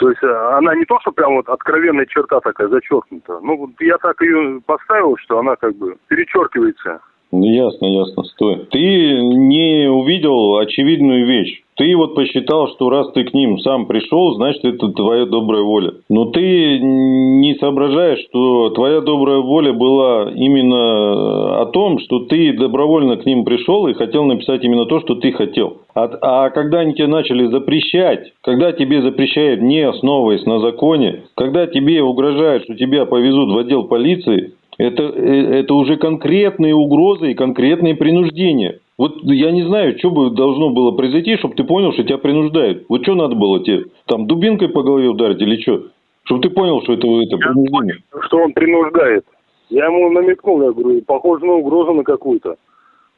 То есть э, она не то, что прям вот откровенная черта такая зачеркнута. Ну, вот я так ее поставил, что она как бы перечеркивается. Ну, ясно, ясно, стой. Ты не увидел очевидную вещь. Ты вот посчитал, что раз ты к ним сам пришел, значит, это твоя добрая воля. Но ты не соображаешь, что твоя добрая воля была именно о том, что ты добровольно к ним пришел и хотел написать именно то, что ты хотел. А, а когда они тебе начали запрещать, когда тебе запрещают, не основываясь на законе, когда тебе угрожают, что тебя повезут в отдел полиции, это, э, это уже конкретные угрозы и конкретные принуждения. Вот я не знаю, что бы должно было произойти, чтобы ты понял, что тебя принуждают. Вот что надо было тебе? Там дубинкой по голове ударить или что? Чтобы ты понял, что это, это принуждение. Что он принуждает. Я ему намекнул, я говорю, похоже на угрозу на какую-то.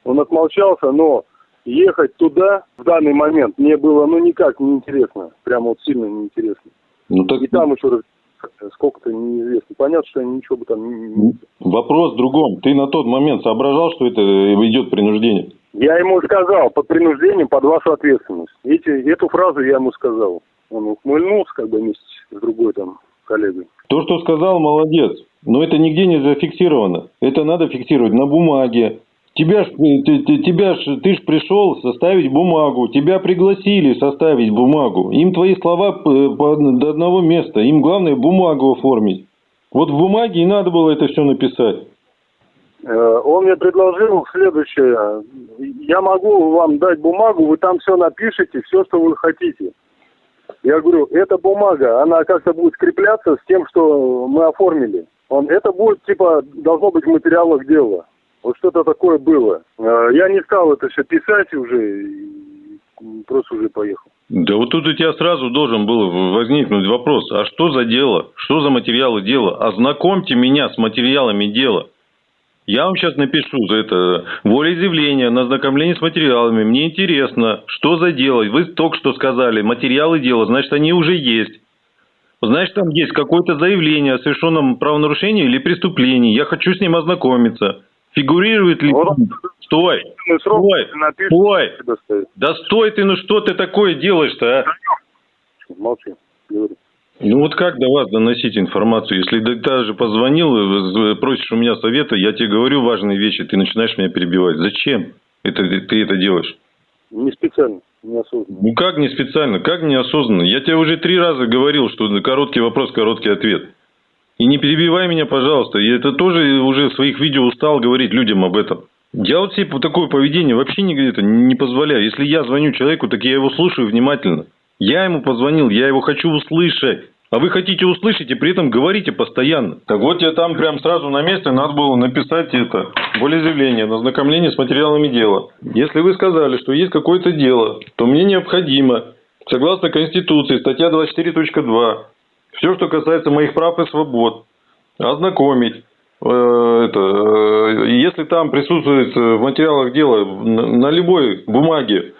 Он отмолчался, но ехать туда в данный момент мне было ну никак не интересно. Прямо вот сильно неинтересно. Ну, так... И там еще раз сколько-то неизвестно. Понятно, что они ничего бы там не... Вопрос в другом. Ты на тот момент соображал, что это идет принуждение? Я ему сказал, под принуждением, под вашу ответственность. Эти, эту фразу я ему сказал. Он ухмыльнулся, как бы вместе с другой там коллегой. То, что сказал, молодец. Но это нигде не зафиксировано. Это надо фиксировать на бумаге, Тебя ж, э, ты, ты, тебя ж, ты ж пришел составить бумагу, тебя пригласили составить бумагу. Им твои слова по, до одного места, им главное бумагу оформить. Вот в бумаге и надо было это все написать. Э, он мне предложил следующее. Я могу вам дать бумагу, вы там все напишите, все, что вы хотите. Я говорю, эта бумага, она как-то будет скрепляться с тем, что мы оформили. Он, это будет, типа, должно быть в дела. Вот что-то такое было. А, я не стал это все писать уже, просто уже поехал. Да вот тут у тебя сразу должен был возникнуть вопрос, а что за дело? Что за материалы дела? Ознакомьте меня с материалами дела. Я вам сейчас напишу за это волеизъявление на ознакомление с материалами. Мне интересно, что за дело? Вы только что сказали, материалы дела, значит, они уже есть. Значит, там есть какое-то заявление о совершенном правонарушении или преступлении. Я хочу с ним ознакомиться. Фигурирует ли... Вот. Стой, стой, стой. Да стой ты, ну что ты такое делаешь-то, а? Молчи. Ну вот как до вас доносить информацию? Если ты даже позвонил, просишь у меня совета, я тебе говорю важные вещи, ты начинаешь меня перебивать. Зачем это, ты это делаешь? Не специально, неосознанно. Ну как не специально, как неосознанно? Я тебе уже три раза говорил, что короткий вопрос, короткий ответ. И не перебивай меня, пожалуйста. Я это тоже уже в своих видео устал говорить людям об этом. Я вот себе такое поведение вообще не, это, не позволяю. Если я звоню человеку, так я его слушаю внимательно. Я ему позвонил, я его хочу услышать. А вы хотите услышать и при этом говорите постоянно. Так вот я там прям сразу на месте надо было написать это волеизъявление на ознакомление с материалами дела. Если вы сказали, что есть какое-то дело, то мне необходимо, согласно Конституции, статья 24.2, все, что касается моих прав и свобод, ознакомить. Э, это, э, если там присутствует в материалах дела на любой бумаге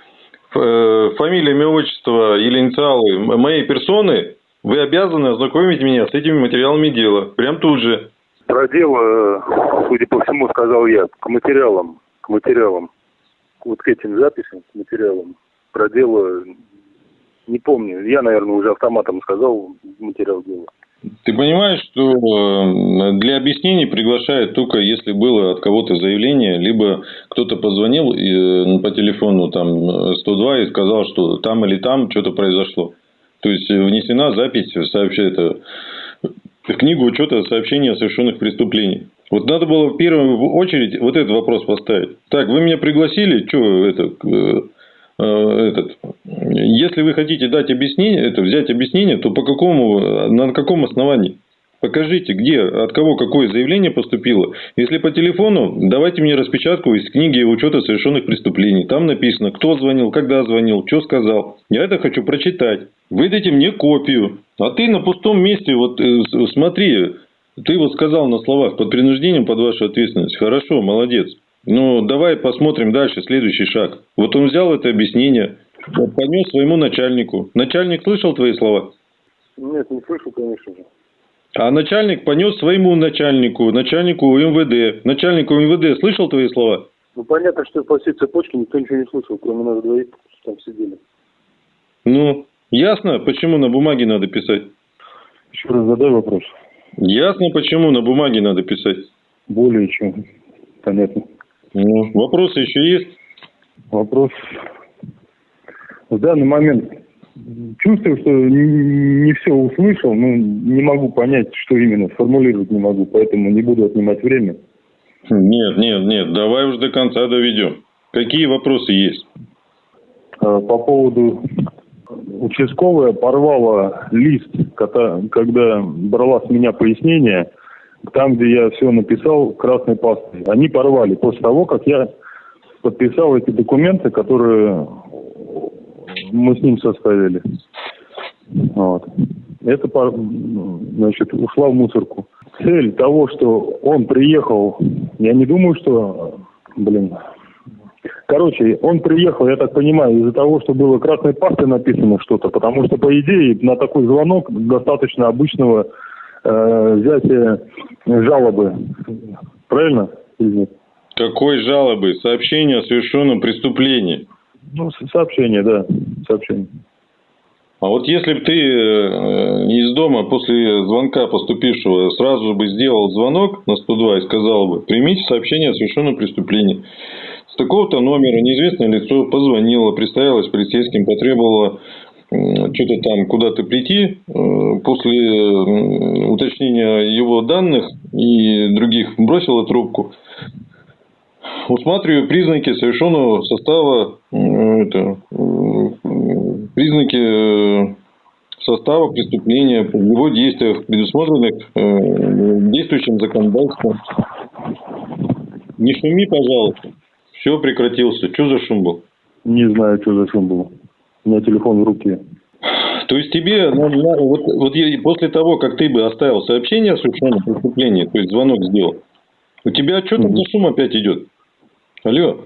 э, фамилия, имя, отчество или инициалы моей персоны, вы обязаны ознакомить меня с этими материалами дела. Прям тут же. про дело, судя по всему, сказал я, к материалам, к материалам, вот к этим записям, к материалам. Про дело не помню. Я, наверное, уже автоматом сказал материал дела. Ты понимаешь, что э, для объяснений приглашают только если было от кого-то заявление, либо кто-то позвонил э, по телефону там 102 и сказал, что там или там что-то произошло. То есть внесена запись сообщает в книгу учета сообщений о совершенных преступлениях. Вот надо было в первую очередь вот этот вопрос поставить. Так, вы меня пригласили, что это, э, э, этот, если вы хотите дать объяснение, это взять объяснение, то по какому, на каком основании? Покажите, где, от кого какое заявление поступило. Если по телефону, давайте мне распечатку из книги учета совершенных преступлений. Там написано, кто звонил, когда звонил, что сказал. Я это хочу прочитать. Выдайте мне копию. А ты на пустом месте, вот э, смотри, ты вот сказал на словах, под принуждением, под вашу ответственность. Хорошо, молодец. Ну, давай посмотрим дальше, следующий шаг. Вот он взял это объяснение, понес своему начальнику. Начальник слышал твои слова? Нет, не слышал, конечно же. А начальник понес своему начальнику, начальнику МВД. Начальнику МВД слышал твои слова? Ну, понятно, что по всей цепочке никто ничего не слышал, кроме нас двоих, там сидели. Ну, ясно, почему на бумаге надо писать? Еще раз задай вопрос. Ясно, почему на бумаге надо писать? Более чем понятно. Ну, вопросы еще есть? Вопрос. В данный момент чувствую, что не все услышал, но не могу понять, что именно, сформулировать не могу, поэтому не буду отнимать время. Нет, нет, нет, давай уже до конца доведем. Какие вопросы есть? А, по поводу участковая порвала лист, когда брала с меня пояснение, там, где я все написал красной пастой. Они порвали после того, как я подписал эти документы, которые мы с ним составили. Вот. Это, значит, ушла в мусорку. Цель того, что он приехал, я не думаю, что, блин, Короче, он приехал, я так понимаю, из-за того, что было красной пастой написано что-то, потому что, по идее, на такой звонок достаточно обычного э, взятия жалобы. Правильно или нет? Какой жалобы? Сообщение о совершенном преступлении. Ну, сообщение, да, сообщение. А вот если бы ты э, из дома после звонка поступившего сразу бы сделал звонок на 102 и сказал бы, примите сообщение о совершенном преступлении. С такого-то номера неизвестное лицо позвонило, представилось полицейским, потребовало что-то там куда-то прийти. Э, после уточнения его данных и других бросила трубку усматриваю признаки совершенного состава, это, признаки э, состава преступления, его действиях, предусмотренных э, действующим законодательством. Не шуми, пожалуйста. Все прекратился. Что за шум был? Не знаю, что за шум был. У меня телефон в руке. То есть тебе, ну, вот, вот после того, как ты бы оставил сообщение о совершенном преступлении, то есть звонок сделал, у тебя что там за шум опять идет? Алло.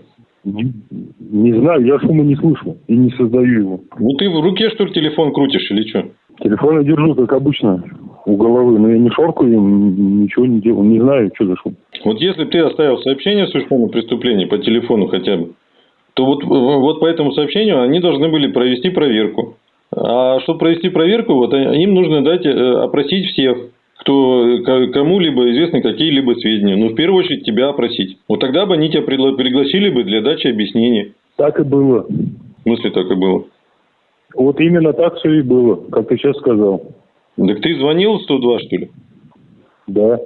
Не, не знаю, я шума не слышу и не создаю его. Ну ты в руке, что ли, телефон крутишь или что? Телефон я держу, как обычно, у головы, но я не шоркаю, ничего не делаю, не знаю, что за шум. Вот если бы ты оставил сообщение о совершенном преступлении по телефону хотя бы, то вот, вот по этому сообщению они должны были провести проверку. А чтобы провести проверку, вот им нужно дать, э, опросить всех кто кому-либо известны какие-либо сведения. Ну, в первую очередь, тебя опросить. Вот тогда бы они тебя пригласили бы для дачи объяснений. Так и было. В смысле так и было? Вот именно так все и было, как ты сейчас сказал. Так ты звонил в 102, что ли? Да.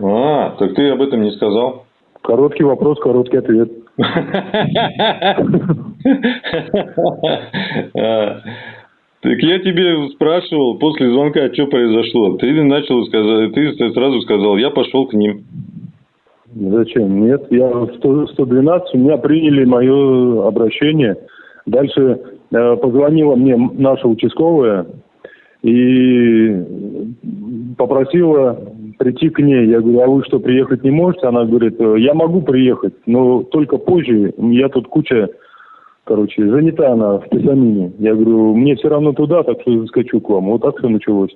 А, так ты об этом не сказал. Короткий вопрос, короткий ответ. Так я тебе спрашивал после звонка, что произошло. Ты начал сказать, ты сразу сказал, я пошел к ним. Зачем? Нет, я в 112, у меня приняли мое обращение. Дальше э, позвонила мне наша участковая и попросила прийти к ней. Я говорю, а вы что, приехать не можете? Она говорит, я могу приехать, но только позже. Я тут куча короче, занята она в Писамине. Я говорю, мне все равно туда, так что заскочу к вам. Вот так все началось.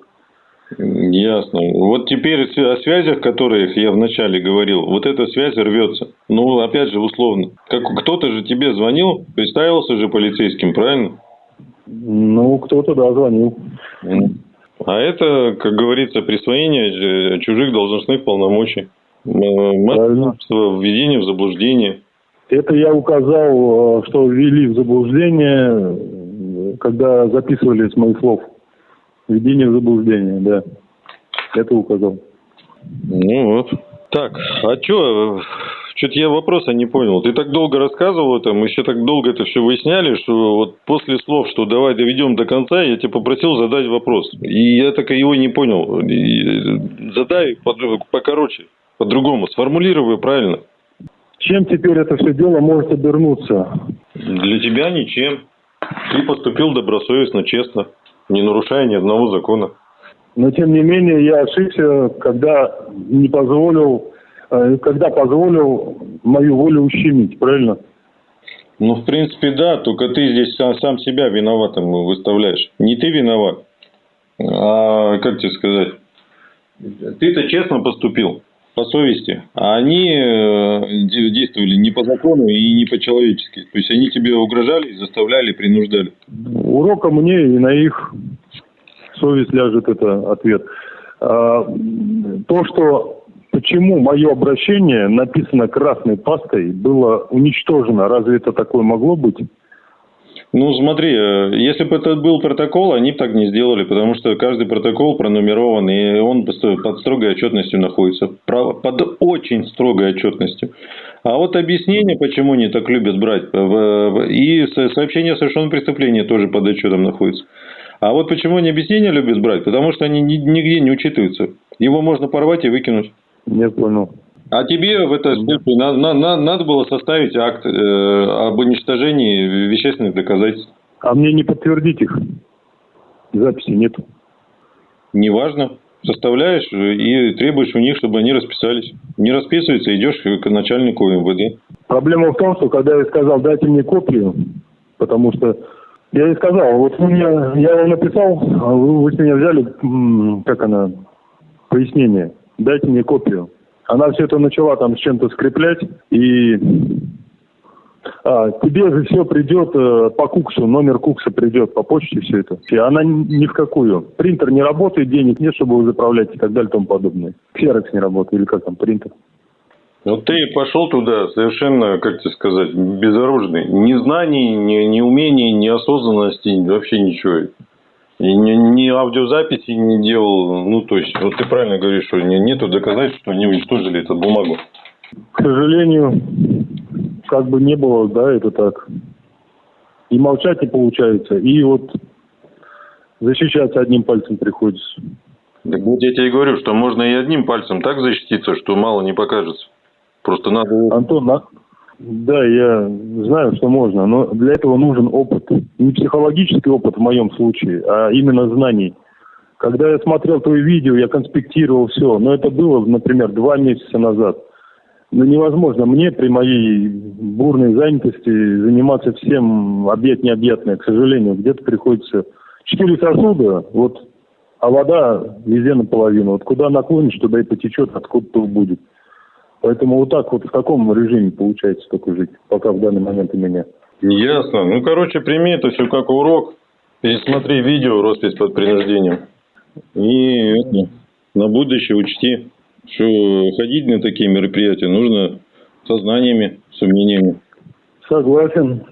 Ясно. Вот теперь о связях, которых я вначале говорил, вот эта связь рвется. Ну, опять же, условно. Как, кто-то же тебе звонил, представился же полицейским, правильно? Ну, кто-то, да, звонил. А это, как говорится, присвоение чужих должностных полномочий. Мошенничество, введение в заблуждение. Это я указал, э, что ввели в заблуждение, когда записывали с моих слов. Введение в заблуждение, да. Это указал. Ну вот. Так, а что, что-то я вопроса не понял. Ты так долго рассказывал это, мы еще так долго это все выясняли, что вот после слов, что давай доведем до конца, я тебя попросил задать вопрос. И я так его не понял. И задай покороче, по-другому, сформулируй правильно. Чем теперь это все дело может обернуться? Для тебя ничем. Ты поступил добросовестно, честно не нарушая ни одного закона. Но тем не менее я ошибся, когда не позволил, э, когда позволил мою волю ущемить, правильно? Ну, в принципе, да, только ты здесь сам, сам себя виноватым выставляешь. Не ты виноват, а, как тебе сказать, ты-то честно поступил, по совести, а они э, действовали не по закону и не по-человечески. То есть, они тебе угрожали, заставляли, принуждали. Уроком мне и на их совесть ляжет это ответ. А, то, что почему мое обращение написано красной пастой, было уничтожено, разве это такое могло быть? Ну, смотри, э, если бы это был протокол, они бы так не сделали, потому что каждый протокол пронумерован, и он под строгой отчетностью находится. Под очень строгой отчетностью. А вот объяснение, почему они так любят брать, и сообщение о совершенном преступлении тоже под отчетом находится. А вот почему они объяснения любят брать? Потому что они нигде не учитываются. Его можно порвать и выкинуть. Не понял. А тебе в этом случае на, на, на, надо было составить акт э, об уничтожении вещественных доказательств. А мне не подтвердить их? Записи нету. Неважно. Составляешь и требуешь у них, чтобы они расписались. Не расписываются, идешь к начальнику МВД. Проблема в том, что когда я сказал, дайте мне копию, потому что я ей сказал, вот вы мне, я вам написал, а вы, вы с меня взяли, как она, пояснение, дайте мне копию. Она все это начала там с чем-то скреплять, и а, тебе же все придет э, по куксу, номер кукса придет по почте все это. И она ни в какую. Принтер не работает, денег нет, чтобы его заправлять и так далее и тому подобное. Ксерокс не работает, или как там, принтер. Вот ты пошел туда совершенно, как тебе сказать, безоружный. Ни знаний, ни, ни умений, ни осознанности, вообще ничего. И ни, ни аудиозаписи не делал. Ну, то есть, вот ты правильно говоришь, что нету доказательств, что они уничтожили эту бумагу. К сожалению, как бы не было, да, это так. И молчать не получается. И вот защищаться одним пальцем приходится. Так вот я тебе и говорю, что можно и одним пальцем так защититься, что мало не покажется. Просто надо... Антон, на... Да, я знаю, что можно, но для этого нужен опыт. Не психологический опыт в моем случае, а именно знаний. Когда я смотрел твои видео, я конспектировал все, но это было, например, два месяца назад. Но невозможно мне при моей бурной занятости заниматься всем объять необъятное, к сожалению. Где-то приходится четыре сосуда, вот, а вода везде наполовину. Вот куда наклонишь, туда и потечет, откуда-то будет. Поэтому вот так вот в таком режиме получается только жить, пока в данный момент у меня. Ясно. Ну, короче, прими это все как урок. Пересмотри видео «Роспись под принуждением». И это, на будущее учти, что ходить на такие мероприятия нужно со знаниями, с умениями. Согласен.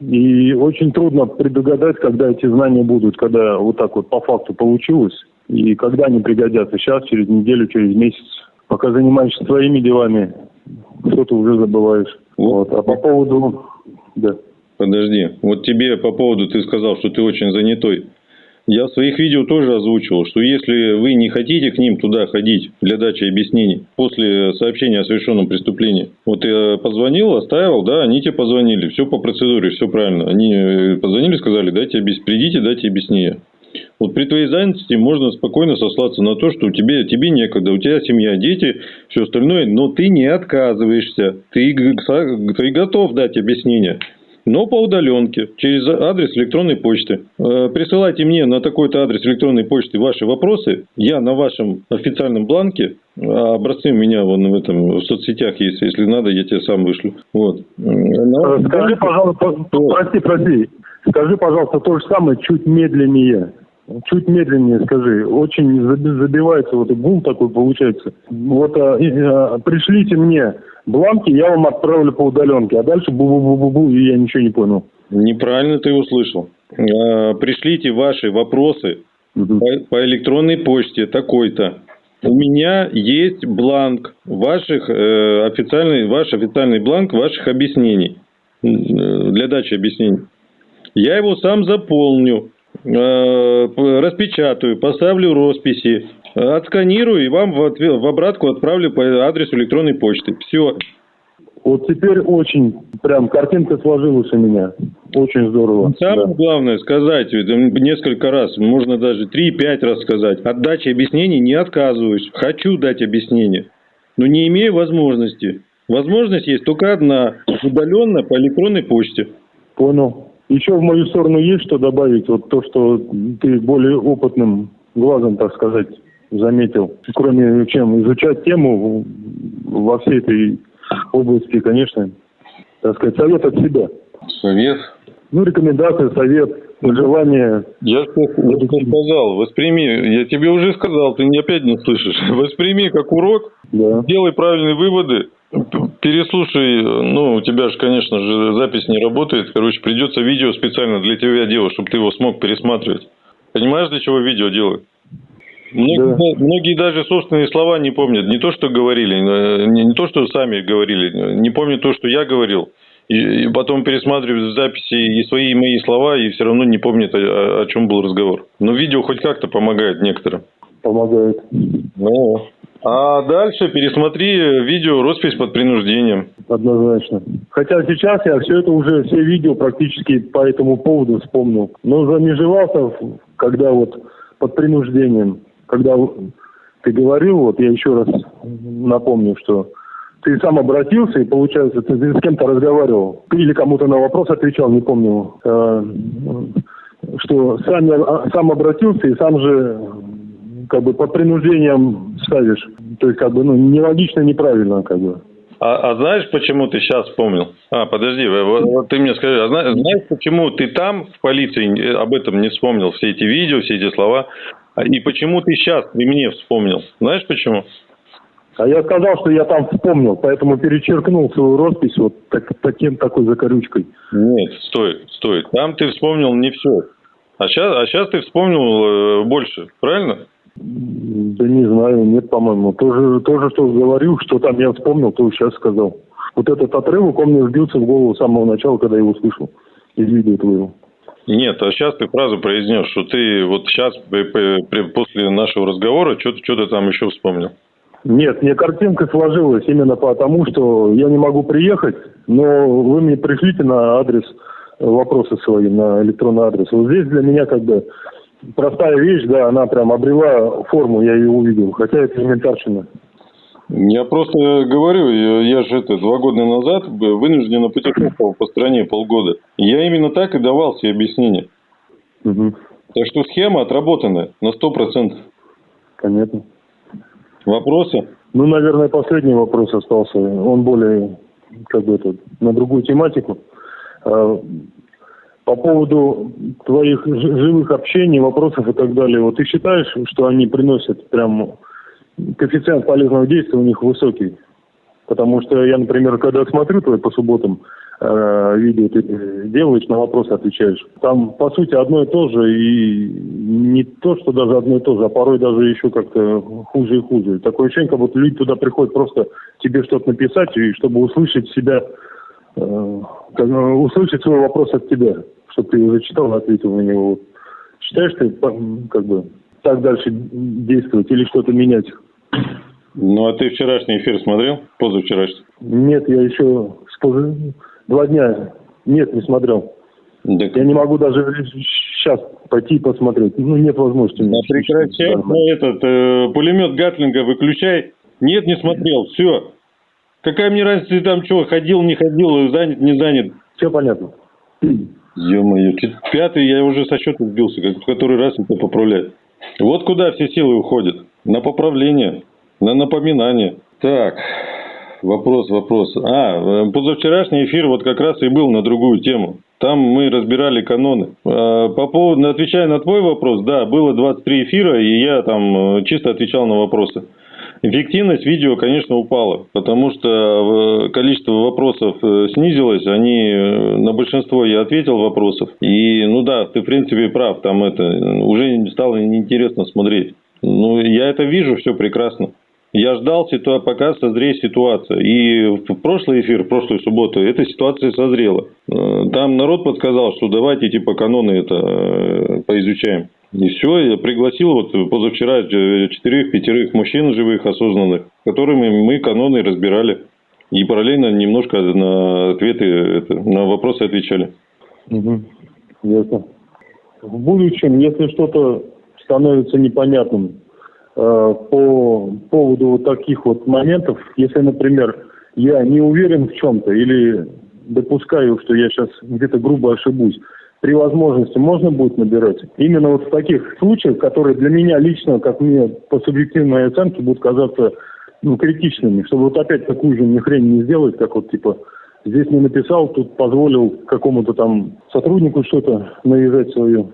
И очень трудно предугадать, когда эти знания будут, когда вот так вот по факту получилось, и когда они пригодятся. Сейчас, через неделю, через месяц пока занимаешься своими делами, что-то уже забываешь. Вот. А по поводу... Да. Подожди. Вот тебе по поводу, ты сказал, что ты очень занятой. Я в своих видео тоже озвучивал, что если вы не хотите к ним туда ходить для дачи объяснений после сообщения о совершенном преступлении, вот я позвонил, оставил, да, они тебе позвонили, все по процедуре, все правильно. Они э, позвонили, сказали, дайте, придите, дайте объяснение. Вот при твоей занятости можно спокойно сослаться на то, что у тебя, тебе некогда, у тебя семья, дети, все остальное, но ты не отказываешься, ты, ты готов дать объяснение. но по удаленке, через адрес электронной почты. Э, присылайте мне на такой-то адрес электронной почты ваши вопросы. Я на вашем официальном бланке, а образцы у меня вон в этом в соцсетях есть, если надо, я тебе сам вышлю. Вот. Скажи, пожалуйста, прости, прости, скажи, пожалуйста, то же самое, чуть медленнее. Чуть медленнее скажи. Очень забивается вот гул такой получается. Вот а, а, пришлите мне бланки, я вам отправлю по удаленке, а дальше бу-бу-бу-бу-бу, и я ничего не понял. Неправильно ты услышал. А, пришлите ваши вопросы угу. по, по электронной почте такой-то. У меня есть бланк ваших э, официальный, ваш официальный бланк ваших объяснений э, для дачи объяснений. Я его сам заполню. Э, распечатаю, поставлю росписи, отсканирую и вам в, ответ, в обратку отправлю по адресу электронной почты. Все. Вот теперь очень, прям картинка сложилась у меня. Очень здорово. Самое да. главное сказать, несколько раз, можно даже 3-5 раз сказать. От дачи объяснений не отказываюсь. Хочу дать объяснение, но не имею возможности. Возможность есть только одна, удаленно по электронной почте. Понял. Еще в мою сторону есть что добавить? Вот то, что ты более опытным глазом, так сказать, заметил. Кроме чем изучать тему во всей этой области, конечно, так сказать, совет от себя. Совет? Ну, рекомендация, совет, желание. Я что сказал, восприми, я тебе уже сказал, ты опять не слышишь. <laughs> Восприми как урок, да. делай правильные выводы, Переслушай, ну, у тебя же, конечно же, запись не работает. Короче, придется видео специально для тебя делать, чтобы ты его смог пересматривать. Понимаешь, для чего видео делают? Многие, да. многие даже собственные слова не помнят. Не то, что говорили, э, не, не то, что сами говорили, не помнят то, что я говорил. И, и потом пересматривают записи и свои и мои слова, и все равно не помнят, о, о чем был разговор. Но видео хоть как-то помогает некоторым. Помогает. Ну, а дальше пересмотри видео «Роспись под принуждением». Однозначно. Хотя сейчас я все это уже, все видео практически по этому поводу вспомнил. Но замежевался, когда вот под принуждением, когда ты говорил, вот я еще раз напомню, что ты сам обратился, и получается, ты с кем-то разговаривал, или кому-то на вопрос отвечал, не помню, э, что сам, а, сам обратился и сам же как бы под принуждением ставишь. То есть, как бы, ну, нелогично, неправильно, как бы. А, а знаешь, почему ты сейчас вспомнил? А, подожди, вот, вот ты мне скажи, а знаешь, знаешь, почему ты там, в полиции, об этом не вспомнил, все эти видео, все эти слова, и почему ты сейчас при мне вспомнил? Знаешь почему? А я сказал, что я там вспомнил, поэтому перечеркнул свою роспись вот так, таким, такой закорючкой. Нет, стой, стой. Там ты вспомнил не все. А сейчас, а сейчас ты вспомнил э, больше, правильно? Да не знаю, нет, по-моему. Тоже, тоже что говорил, что там я вспомнил, то сейчас сказал. Вот этот отрывок, он мне вбился в голову с самого начала, когда я его слышал из видео твоего. Нет, а сейчас ты фразу произнес, что ты вот сейчас после нашего разговора что-то там еще вспомнил. Нет, мне картинка сложилась именно потому, что я не могу приехать, но вы мне пришлите на адрес вопросы свои, на электронный адрес. Вот здесь для меня как бы простая вещь, да, она прям обрела форму, я ее увидел, хотя это элементарщина. Я просто говорю, я же это два года назад вынужденно путешествовал по стране полгода. Я именно так и давал себе объяснение. Угу. Так что схема отработанная на сто процентов. Понятно. Вопросы? Ну, наверное, последний вопрос остался. Он более, как бы это, на другую тематику. По поводу твоих живых общений, вопросов и так далее, вот ты считаешь, что они приносят прям коэффициент полезного действия у них высокий? Потому что я, например, когда смотрю твои по субботам э, видео, ты делаешь, на вопросы отвечаешь. Там, по сути, одно и то же, и не то, что даже одно и то же, а порой даже еще как-то хуже и хуже. Такое ощущение, как будто люди туда приходят просто тебе что-то написать, и чтобы услышать себя услышать свой вопрос от тебя, чтобы ты его зачитал и ответил на него. Считаешь ты, как бы, так дальше действовать или что-то менять? Ну, а ты вчерашний эфир смотрел? Позавчерашний? Нет, я еще два дня нет, не смотрел. Так... Я не могу даже сейчас пойти посмотреть. Ну, нет возможности. А прекращай ну, этот э, пулемет Гатлинга выключай. Нет, не смотрел. Все. Какая мне разница, ты там что, ходил, не ходил, занят, не занят? Все понятно. Ё-моё, пятый я уже со счета сбился, как в который раз это поправлять. Вот куда все силы уходят. На поправление, на напоминание. Так, вопрос, вопрос. А, позавчерашний эфир вот как раз и был на другую тему. Там мы разбирали каноны. А, по поводу, отвечая на твой вопрос, да, было 23 эфира, и я там э, чисто отвечал на вопросы. Эффективность видео, конечно, упала, потому что э, количество вопросов э, снизилось, они, э, на большинство я ответил вопросов. И, ну да, ты в принципе прав, там это уже стало неинтересно смотреть. Ну, я это вижу, все прекрасно. Я ждал, пока созреет ситуация. И в прошлый эфир, в прошлую субботу, эта ситуация созрела. Там народ подсказал, что давайте типа каноны это поизучаем. И все, я пригласил вот позавчера четырех-пятерых мужчин живых, осознанных, которыми мы каноны разбирали. И параллельно немножко на ответы, это, на вопросы отвечали. Угу. Ясно. В будущем, если что-то становится непонятным э, по поводу вот таких вот моментов, если, например, я не уверен в чем-то или допускаю, что я сейчас где-то грубо ошибусь, при возможности можно будет набирать. Именно вот в таких случаях, которые для меня лично, как мне по субъективной оценке, будут казаться ну, критичными, чтобы вот опять такую же ни хрень не сделать, как вот типа здесь не написал, тут позволил какому-то там сотруднику что-то навязать свое.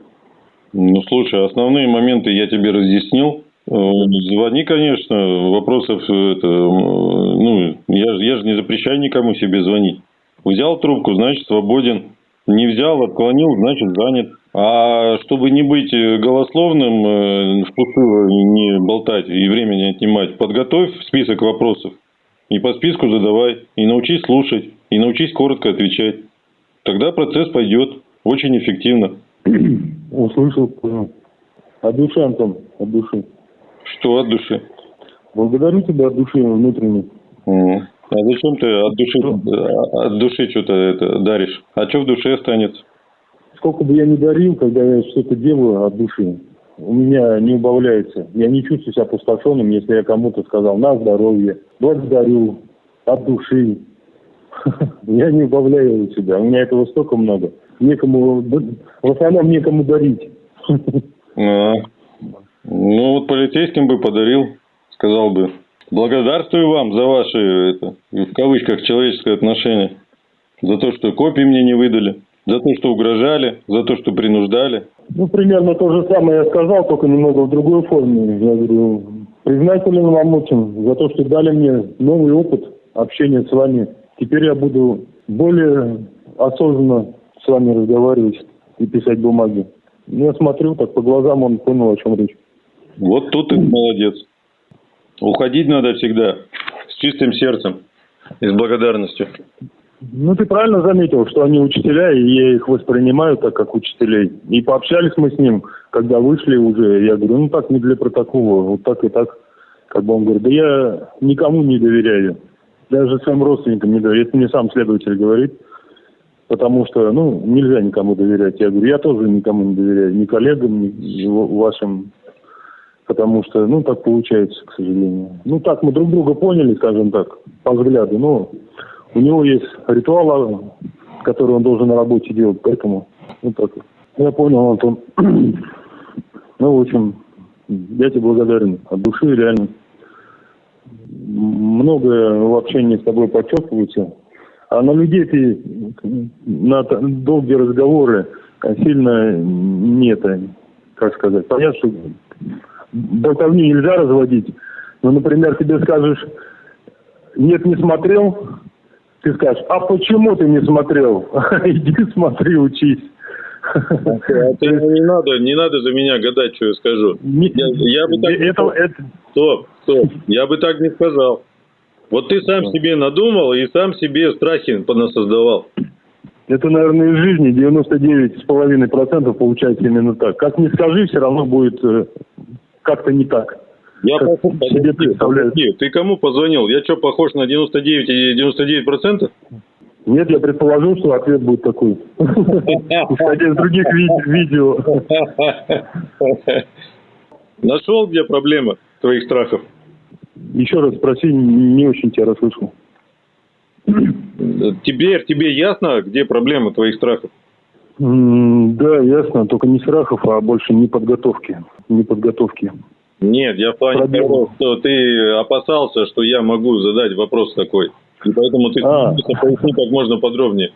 Ну, слушай, основные моменты я тебе разъяснил. Э, звони, конечно, вопросов это, ну, я, я же не запрещаю никому себе звонить. Взял трубку, значит, свободен. Не взял, отклонил, значит занят. А чтобы не быть э, голословным, э, впустую не болтать и время не отнимать, подготовь список вопросов. И по списку задавай. И научись слушать. И научись коротко отвечать. Тогда процесс пойдет очень эффективно. <clears throat> Услышал, понял. От души, Антон, от души. Что от души? Благодарю тебя от души внутренней. Угу. А зачем ты от души, от души что-то это даришь? А что в душе останется? Сколько бы я ни дарил, когда я что-то делаю от души, у меня не убавляется. Я не чувствую себя опустошенным, если я кому-то сказал на здоровье, благодарю, от души. <laughs> Я не убавляю себя. У меня этого столько много. Некому, в основном некому дарить. <laughs> А, ну вот полицейским бы подарил, сказал бы, Благодарствую вам за ваши, это, в кавычках, человеческое отношение. За то, что копии мне не выдали. За то, что угрожали. За то, что принуждали. Ну, примерно то же самое я сказал, только немного в другой форме. Я говорю, признателен вам очень за то, что дали мне новый опыт общения с вами. Теперь я буду более осознанно с вами разговаривать и писать бумаги. Я смотрю, так по глазам он понял, о чем речь. Вот тут ты молодец. Уходить надо всегда с чистым сердцем и с благодарностью. Ну, ты правильно заметил, что они учителя, и я их воспринимаю так, как учителей. И пообщались мы с ним, когда вышли уже. Я говорю, ну так не для протокола, вот так и так. Как бы он говорит, да я никому не доверяю. Даже своим родственникам не доверяю. Это мне сам следователь говорит. Потому что, ну, нельзя никому доверять. Я говорю, я тоже никому не доверяю. Ни коллегам, ни вашим потому что, ну, так получается, к сожалению. Ну, так мы друг друга поняли, скажем так, по взгляду, но у него есть ритуал, который он должен на работе делать, поэтому, ну, так. Я понял, Антон. <clears throat> ну, в общем, я тебе благодарен от души, реально. Многое в общении с тобой подчеркивается, а на людей ты на долгие разговоры сильно нет, как сказать. Понятно, что болтовни нельзя разводить. Ну, например, тебе скажешь, нет, не смотрел, ты скажешь, а почему ты не смотрел? <laughs> Иди смотри, учись. Это не надо, не надо за меня гадать, что я скажу. Не, я, я бы так это, не... это... Стоп, стоп, я бы так не сказал. Вот ты сам себе надумал и сам себе страхи понасоздавал. Это, наверное, из жизни 99,5% получается именно так. Как ни скажи, все равно будет э, как-то не так. Я как похож, себе представляю. Ты кому позвонил? Я что, похож на 99 и 99 процентов? Нет, я предположил, что ответ будет такой. <laughs> Исходя из других видео. <laughs> Нашел, где проблема твоих страхов? Еще раз спроси, не очень тебя расслышал. Теперь тебе ясно, где проблема твоих страхов? Да, ясно. Только не страхов, а больше не подготовки. Не подготовки. Нет, я в плане того, что ты опасался, что я могу задать вопрос такой. И поэтому ты а. поясни как можно подробнее.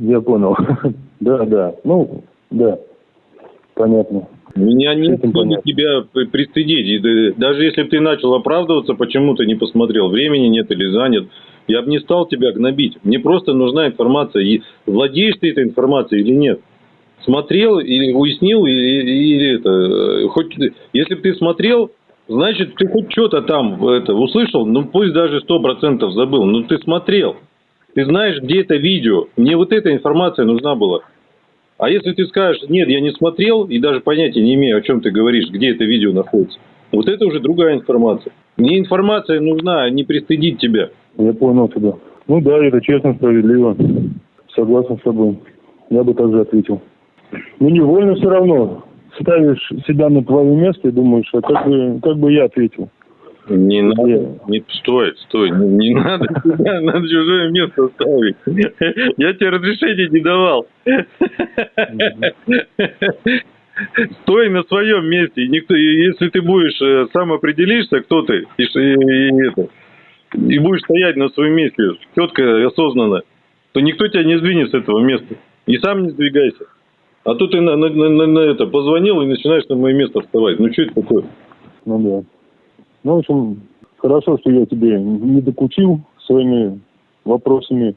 Я понял. <laughs> да, да. Ну, да. Понятно. Меня не надо тебя пристыдить. Даже если бы ты начал оправдываться, почему ты не посмотрел, времени нет или занят, я бы не стал тебя гнобить. Мне просто нужна информация. И владеешь ты этой информацией или нет? Смотрел или уяснил, или, или это... Э, хоть, если бы ты смотрел, значит, ты хоть что-то там это, услышал, ну пусть даже сто процентов забыл, но ты смотрел. Ты знаешь, где это видео. Мне вот эта информация нужна была. А если ты скажешь, нет, я не смотрел и даже понятия не имею, о чем ты говоришь, где это видео находится, вот это уже другая информация. Мне информация нужна, а не пристыдить тебя. Я понял тебя. Ну да, это честно, справедливо. Согласен с тобой. Я бы также ответил. Ну невольно все равно. Ставишь себя на твое место и думаешь, а как бы, как бы я ответил. Не надо, не, стой, стой, не, не надо <laughs> надо чужое место ставить. Я тебе разрешения не давал. Стой на своем месте. Никто, если ты будешь э, сам определишься, кто ты, и, и, и, это, и будешь стоять на своем месте четко осознанно, то никто тебя не сдвинет с этого места. И сам не сдвигайся. А тут ты на, на, на, на это позвонил и начинаешь на мое место вставать. Ну что это такое? Ну да. Ну, в общем, хорошо, что я тебе не докучил своими вопросами.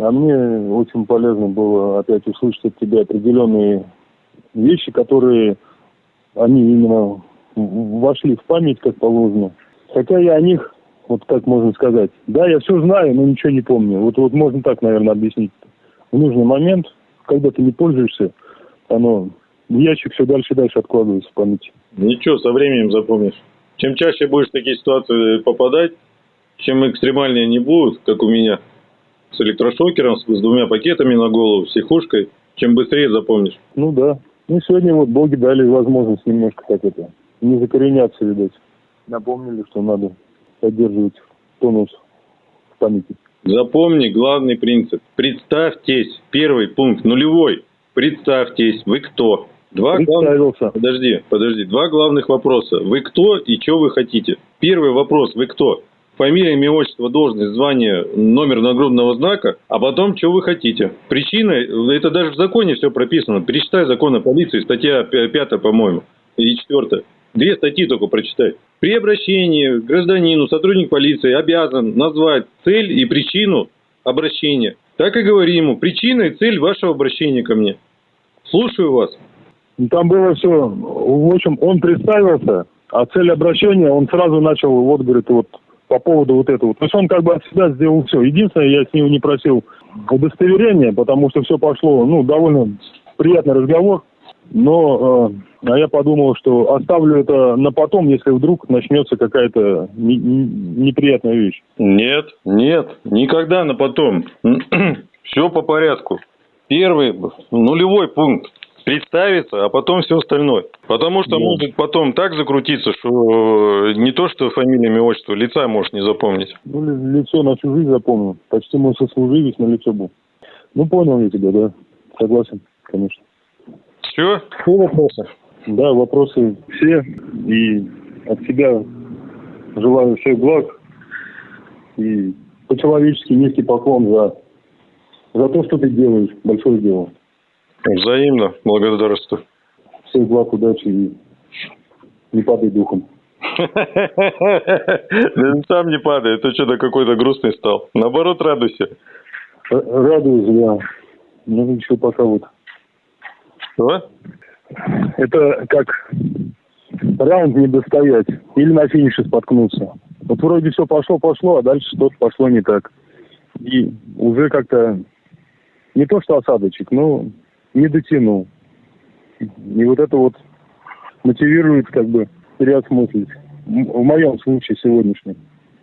А мне очень полезно было опять услышать от тебя определенные вещи, которые они именно вошли в память, как положено. Хотя я о них, вот как можно сказать, да, я все знаю, но ничего не помню. Вот, вот можно так, наверное, объяснить. В нужный момент, когда ты не пользуешься, оно в ящик все дальше и дальше откладывается в памяти. Ничего, со временем запомнишь. Чем чаще будешь в такие ситуации попадать, чем экстремальнее они будут, как у меня, с электрошокером, с, с двумя пакетами на голову, с психушкой, чем быстрее запомнишь. Ну да. Ну сегодня вот боги дали возможность немножко как это, не закореняться, видать. Напомнили, что надо поддерживать тонус в памяти. Запомни главный принцип. Представьтесь. Первый пункт, нулевой. Представьтесь, вы кто? Два главных... Подожди, подожди. Два главных вопроса. Вы кто и что вы хотите? Первый вопрос. Вы кто? Фамилия, имя, отчество, должность, звание, номер нагрудного знака, а потом, что вы хотите. Причина, это даже в законе все прописано. Перечитай закон о полиции, статья 5, по-моему, и 4. Две статьи только прочитай. При обращении к гражданину сотрудник полиции обязан назвать цель и причину обращения. Так и говори ему, причина и цель вашего обращения ко мне. Слушаю вас. Там было все, в общем, он представился, а цель обращения он сразу начал, вот, говорит, вот по поводу вот этого. То есть он как бы от себя сделал все. Единственное, я с него не просил удостоверения, потому что все пошло, ну, довольно приятный разговор. Но э, а я подумал, что оставлю это на потом, если вдруг начнется какая-то не, неприятная вещь. Нет, нет, никогда на потом. <clears throat> все по порядку. Первый, нулевой пункт представиться, а потом все остальное. Потому что да. может потом так закрутиться, что не то, что фамилия, имя, отчество, лица можешь не запомнить. Ну, лицо на всю жизнь запомнил. Почти мой сослуживец на лицо был. Ну, понял я тебя, да. Согласен, конечно. Все? Все вопросы? Да, вопросы все. И от себя желаю всех благ. И по-человечески низкий поклон за, за то, что ты делаешь. Большое дело. Взаимно. Благодарствую. Всех благ, удачи и не падай духом. <laughs> Сам не падай, ты что-то какой-то грустный стал. Наоборот, радуйся. Радуюсь, да. Ну, еще пока вот. Что? Это как раунд не достоять. Или на финише споткнуться. Вот вроде все пошло-пошло, а дальше что-то пошло не так. И уже как-то не то что осадочек, но не дотянул. И вот это вот мотивирует как бы переосмыслить. В моем случае сегодняшнем.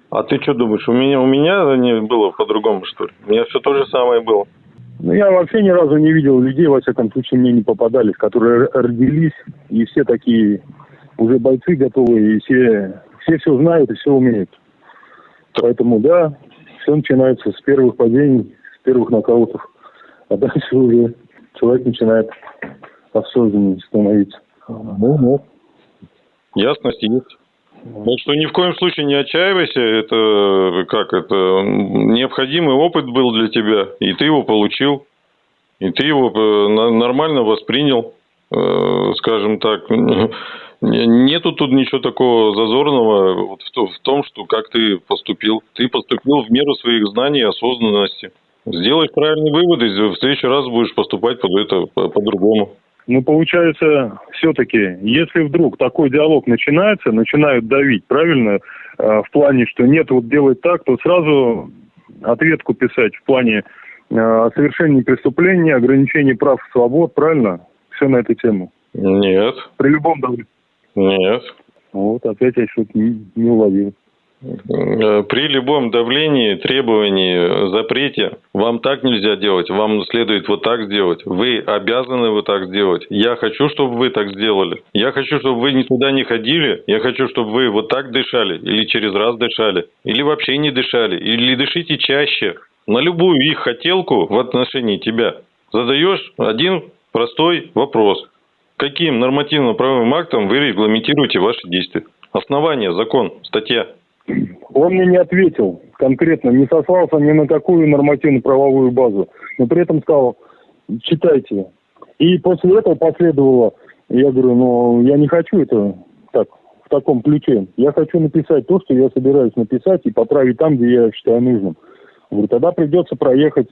А ты что думаешь, у меня, у меня не было по-другому, что ли? У меня все то же самое было. Ну, я вообще ни разу не видел людей, во всяком случае, мне не попадались, которые родились, и все такие уже бойцы готовые, и все, все все знают и все умеют. Поэтому, да, все начинается с первых падений, с первых нокаутов. А дальше уже человек начинает осознаннее становиться. Ну, ну. Ясность есть. Так что ни в коем случае не отчаивайся, это как это необходимый опыт был для тебя, и ты его получил, и ты его э, нормально воспринял, э, скажем так. <laughs> Нету тут ничего такого зазорного вот в том, что как ты поступил. Ты поступил в меру своих знаний и осознанности. Сделай правильные выводы, в следующий раз будешь поступать под это по-другому. Ну, получается, все-таки, если вдруг такой диалог начинается, начинают давить, правильно, э, в плане, что нет, вот делать так, то сразу ответку писать в плане о совершении преступления, ограничении прав и свобод, правильно? Все на эту тему. Нет. При любом давлении. Нет. Вот, опять я что-то не, не уловил. Э, при любом давлении, требовании, запрете, вам так нельзя делать, вам следует вот так сделать. Вы обязаны вот так сделать. Я хочу, чтобы вы так сделали. Я хочу, чтобы вы никуда не ходили. Я хочу, чтобы вы вот так дышали, или через раз дышали, или вообще не дышали, или дышите чаще. На любую их хотелку в отношении тебя задаешь один простой вопрос. Каким нормативно-правовым актом вы регламентируете ваши действия? Основание, закон, статья. Он мне не ответил конкретно, не сослался ни на какую нормативно-правовую базу, но при этом сказал, читайте. И после этого последовало, я говорю, ну, я не хочу это так, в таком ключе. Я хочу написать то, что я собираюсь написать, и поправить там, где я считаю нужным. Говорю, тогда придется проехать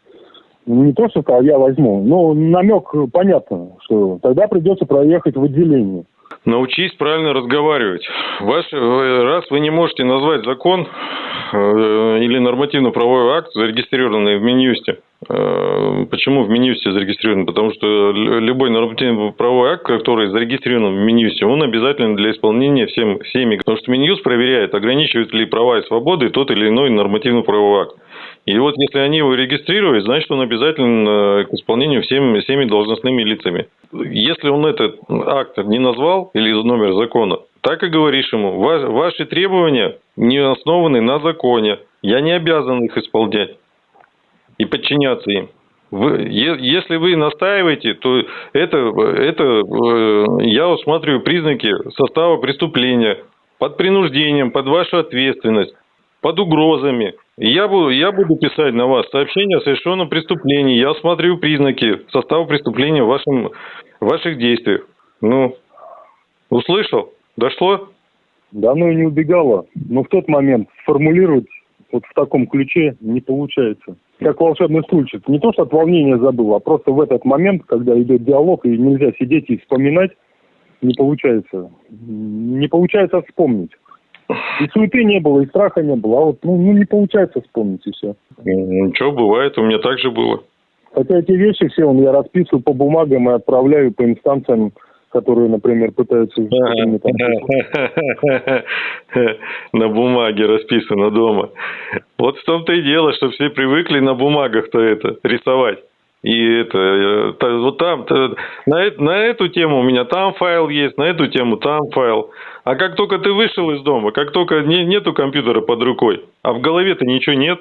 ну, не то, что сказал, я возьму, но намек понятно, что тогда придется проехать в отделение. Научись правильно разговаривать. Ваш, раз вы не можете назвать закон э, или нормативно-правовой акт, зарегистрированный в Минюсте, э, почему в Минюсте зарегистрирован? Потому что любой нормативно-правовой акт, который зарегистрирован в Минюсте, он обязателен для исполнения всем, всеми. Потому что Минюст проверяет, ограничивает ли права и свободы тот или иной нормативно-правовой акт. И вот если они его регистрируют, значит он обязателен э, к исполнению всеми, всеми должностными лицами. Если он этот акт не назвал или номер закона, так и говоришь ему, ваши требования не основаны на законе, я не обязан их исполнять и подчиняться им. Вы, если вы настаиваете, то это, это э, я усматриваю признаки состава преступления под принуждением, под вашу ответственность, под угрозами. Я буду, я буду писать на вас сообщение о совершенном преступлении. Я осматриваю признаки состава преступления в, вашем, ваших действиях. Ну, услышал? Дошло? Да, ну и не убегало. Но в тот момент сформулировать вот в таком ключе не получается. Как волшебный стульчик. Не то, что от волнения забыл, а просто в этот момент, когда идет диалог, и нельзя сидеть и вспоминать, не получается. Не получается вспомнить. И суеты не было, и страха не было. А вот ну, ну не получается вспомнить и все. Ничего, бывает, у меня так же было. Хотя эти вещи все он я расписываю по бумагам и отправляю по инстанциям, которые, например, пытаются... <laughs> На бумаге расписано дома. Вот в том-то и дело, что все привыкли на бумагах-то это рисовать. И это, вот там, на, на эту тему у меня там файл есть, на эту тему там файл. А как только ты вышел из дома, как только не, нету компьютера под рукой, а в голове-то ничего нет,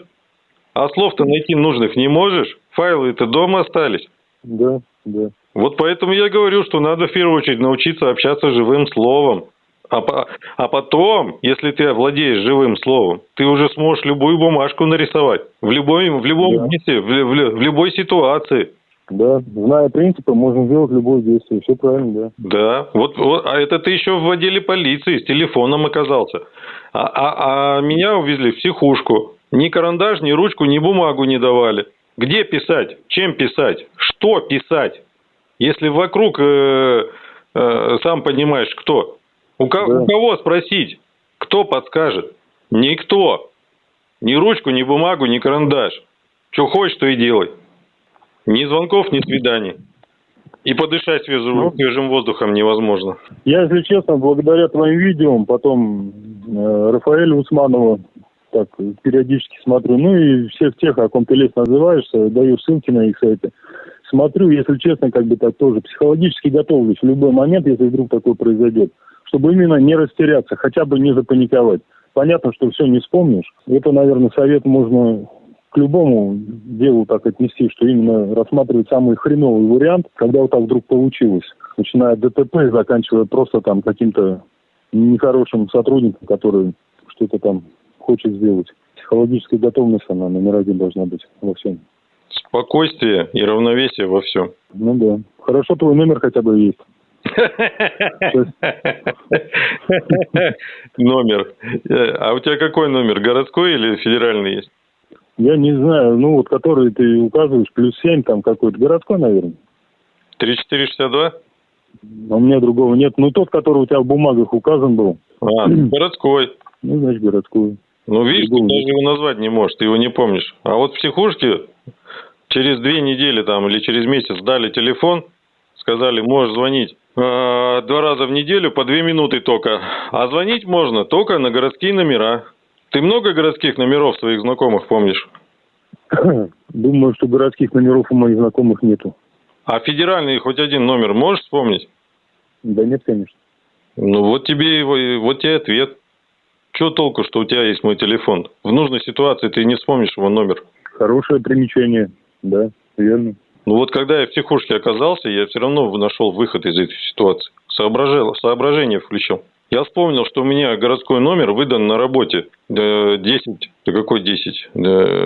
а слов-то найти нужных не можешь, файлы-то дома остались. Да, да. Вот поэтому я говорю, что надо в первую очередь научиться общаться живым словом. А, а потом, если ты владеешь живым словом, ты уже сможешь любую бумажку нарисовать в, любой, в любом да. месте, в, в, в любой ситуации. Да, зная принципы, можно сделать любое действие. Все правильно, да. Да, вот, вот а это ты еще в отделе полиции с телефоном оказался. А, а, а меня увезли в психушку. Ни карандаш, ни ручку, ни бумагу не давали. Где писать? Чем писать? Что писать? Если вокруг, э, э, сам понимаешь, кто? У, ко- да. у кого спросить? Кто подскажет? Никто. Ни ручку, ни бумагу, ни карандаш. Что хочешь, то и делай. Ни звонков, ни свиданий. И подышать свежим, ну, свежим воздухом невозможно. Я, если честно, благодаря твоим видео, потом э, Рафаэлю Усманову так периодически смотрю, ну и всех тех, о ком ты лестно называешься, даю ссылки на их сайты. Смотрю, если честно, как бы так тоже психологически готовлюсь в любой момент, если вдруг такое произойдет чтобы именно не растеряться, хотя бы не запаниковать. Понятно, что все не вспомнишь. Это, наверное, совет можно к любому делу так отнести, что именно рассматривать самый хреновый вариант, когда вот так вдруг получилось. Начиная от ДТП и заканчивая просто там каким-то нехорошим сотрудником, который что-то там хочет сделать. Психологическая готовность, она номер один должна быть во всем. Спокойствие и равновесие во всем. Ну да. Хорошо, твой номер хотя бы есть. Номер. А у тебя какой номер? Городской или федеральный есть? Я не знаю, ну вот который ты указываешь, плюс семь там какой-то, городской, наверное. 3462? А у меня другого нет. Ну тот, который у тебя в бумагах указан был. А, городской. Ну, значит, городской. Ну, видишь, ты даже его назвать не можешь, ты его не помнишь. А вот в психушке через две недели там или через месяц дали телефон, сказали, можешь звонить э, два раза в неделю по две минуты только. А звонить можно только на городские номера. Ты много городских номеров своих знакомых помнишь? Думаю, что городских номеров у моих знакомых нету. А федеральный хоть один номер можешь вспомнить? Да нет, конечно. Ну вот тебе его, вот тебе ответ. Что толку, что у тебя есть мой телефон? В нужной ситуации ты не вспомнишь его номер. Хорошее примечание, да, верно. Ну вот когда я в психушке оказался, я все равно нашел выход из этой ситуации. Соображал, соображение включил. Я вспомнил, что у меня городской номер выдан на работе 10, да какой 10,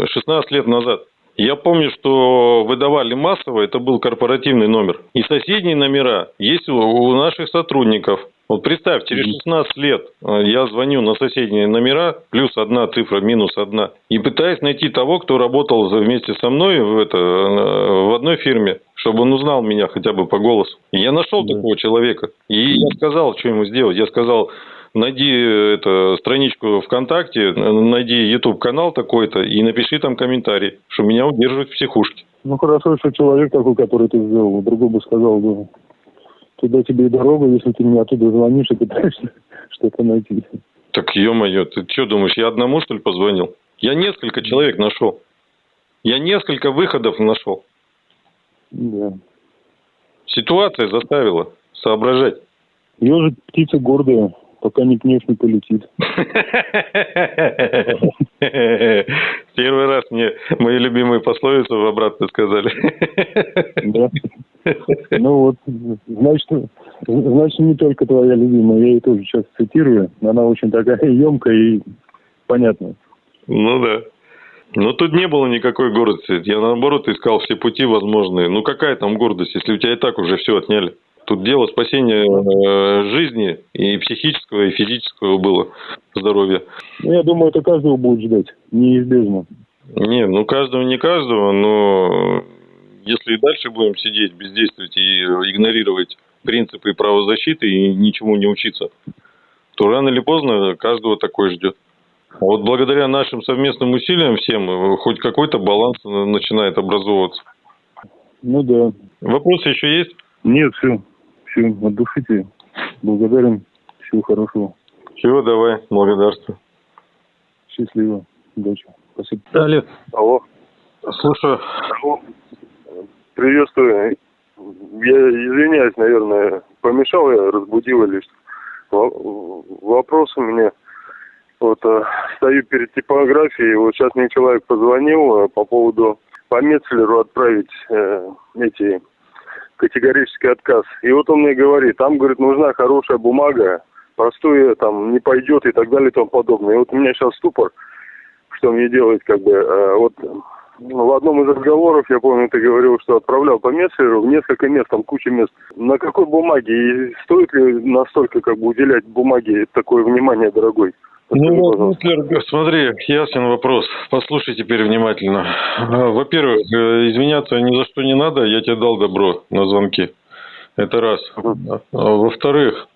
16 лет назад. Я помню, что выдавали массово, это был корпоративный номер. И соседние номера есть у наших сотрудников. Вот представь, через 16 лет э, я звоню на соседние номера, плюс одна цифра, минус одна, и пытаюсь найти того, кто работал вместе со мной в, это, в одной фирме, чтобы он узнал меня хотя бы по голосу. И я нашел да. такого человека. И я сказал, что ему сделать. Я сказал, найди э, это, страничку ВКонтакте, найди YouTube канал такой-то и напиши там комментарий, что меня удерживают в психушке. Ну хорошо, что человек такой, который ты сделал, другой бы сказал, да, туда тебе и дорога, если ты мне оттуда звонишь и пытаешься <laughs> что-то найти. Так, ё-моё, ты что думаешь, я одному, что ли, позвонил? Я несколько человек нашел. Я несколько выходов нашел. Да. Ситуация заставила соображать. Ежик птица гордая, пока не пнешь, не полетит. <laughs> Первый раз мне мои любимые пословицы в обратно сказали. Да. Ну вот, значит, значит, не только твоя любимая, я ее тоже сейчас цитирую. Она очень такая <laughs> емкая и понятная. Ну да. Но тут не было никакой гордости. Я наоборот искал все пути возможные. Ну какая там гордость, если у тебя и так уже все отняли? Тут дело спасения э, жизни и психического, и физического было здоровья. Ну, я думаю, это каждого будет ждать, неизбежно. Не, ну каждого не каждого, но если и дальше будем сидеть, бездействовать и игнорировать принципы правозащиты и ничему не учиться, то рано или поздно каждого такой ждет. А вот благодаря нашим совместным усилиям всем э, хоть какой-то баланс начинает образовываться. Ну да. Вопросы еще есть? Нет, все. Все, от души тебе. Благодарен. Всего хорошего. Всего, давай. Благодарствую. Счастливо. Удачи. Спасибо. Алло. Алло. Слушаю. Алло. Приветствую. Я извиняюсь, наверное, помешал я, разбудил или что. Вопрос у меня. Вот э, стою перед типографией, вот сейчас мне человек позвонил э, по поводу по Мецлеру отправить э, эти категорический отказ. И вот он мне говорит, там, говорит, нужна хорошая бумага, простое там не пойдет и так далее и тому подобное. И вот у меня сейчас ступор, что мне делать, как бы, э, вот в одном из разговоров, я помню, ты говорил, что отправлял по мессеру в несколько мест, там куча мест. На какой бумаге? И стоит ли настолько как бы уделять бумаге такое внимание, дорогой? Ну, смотри, ясен вопрос. Послушай теперь внимательно. А, во-первых, э, извиняться ни за что не надо, я тебе дал добро на звонки. Это раз. А, во-вторых,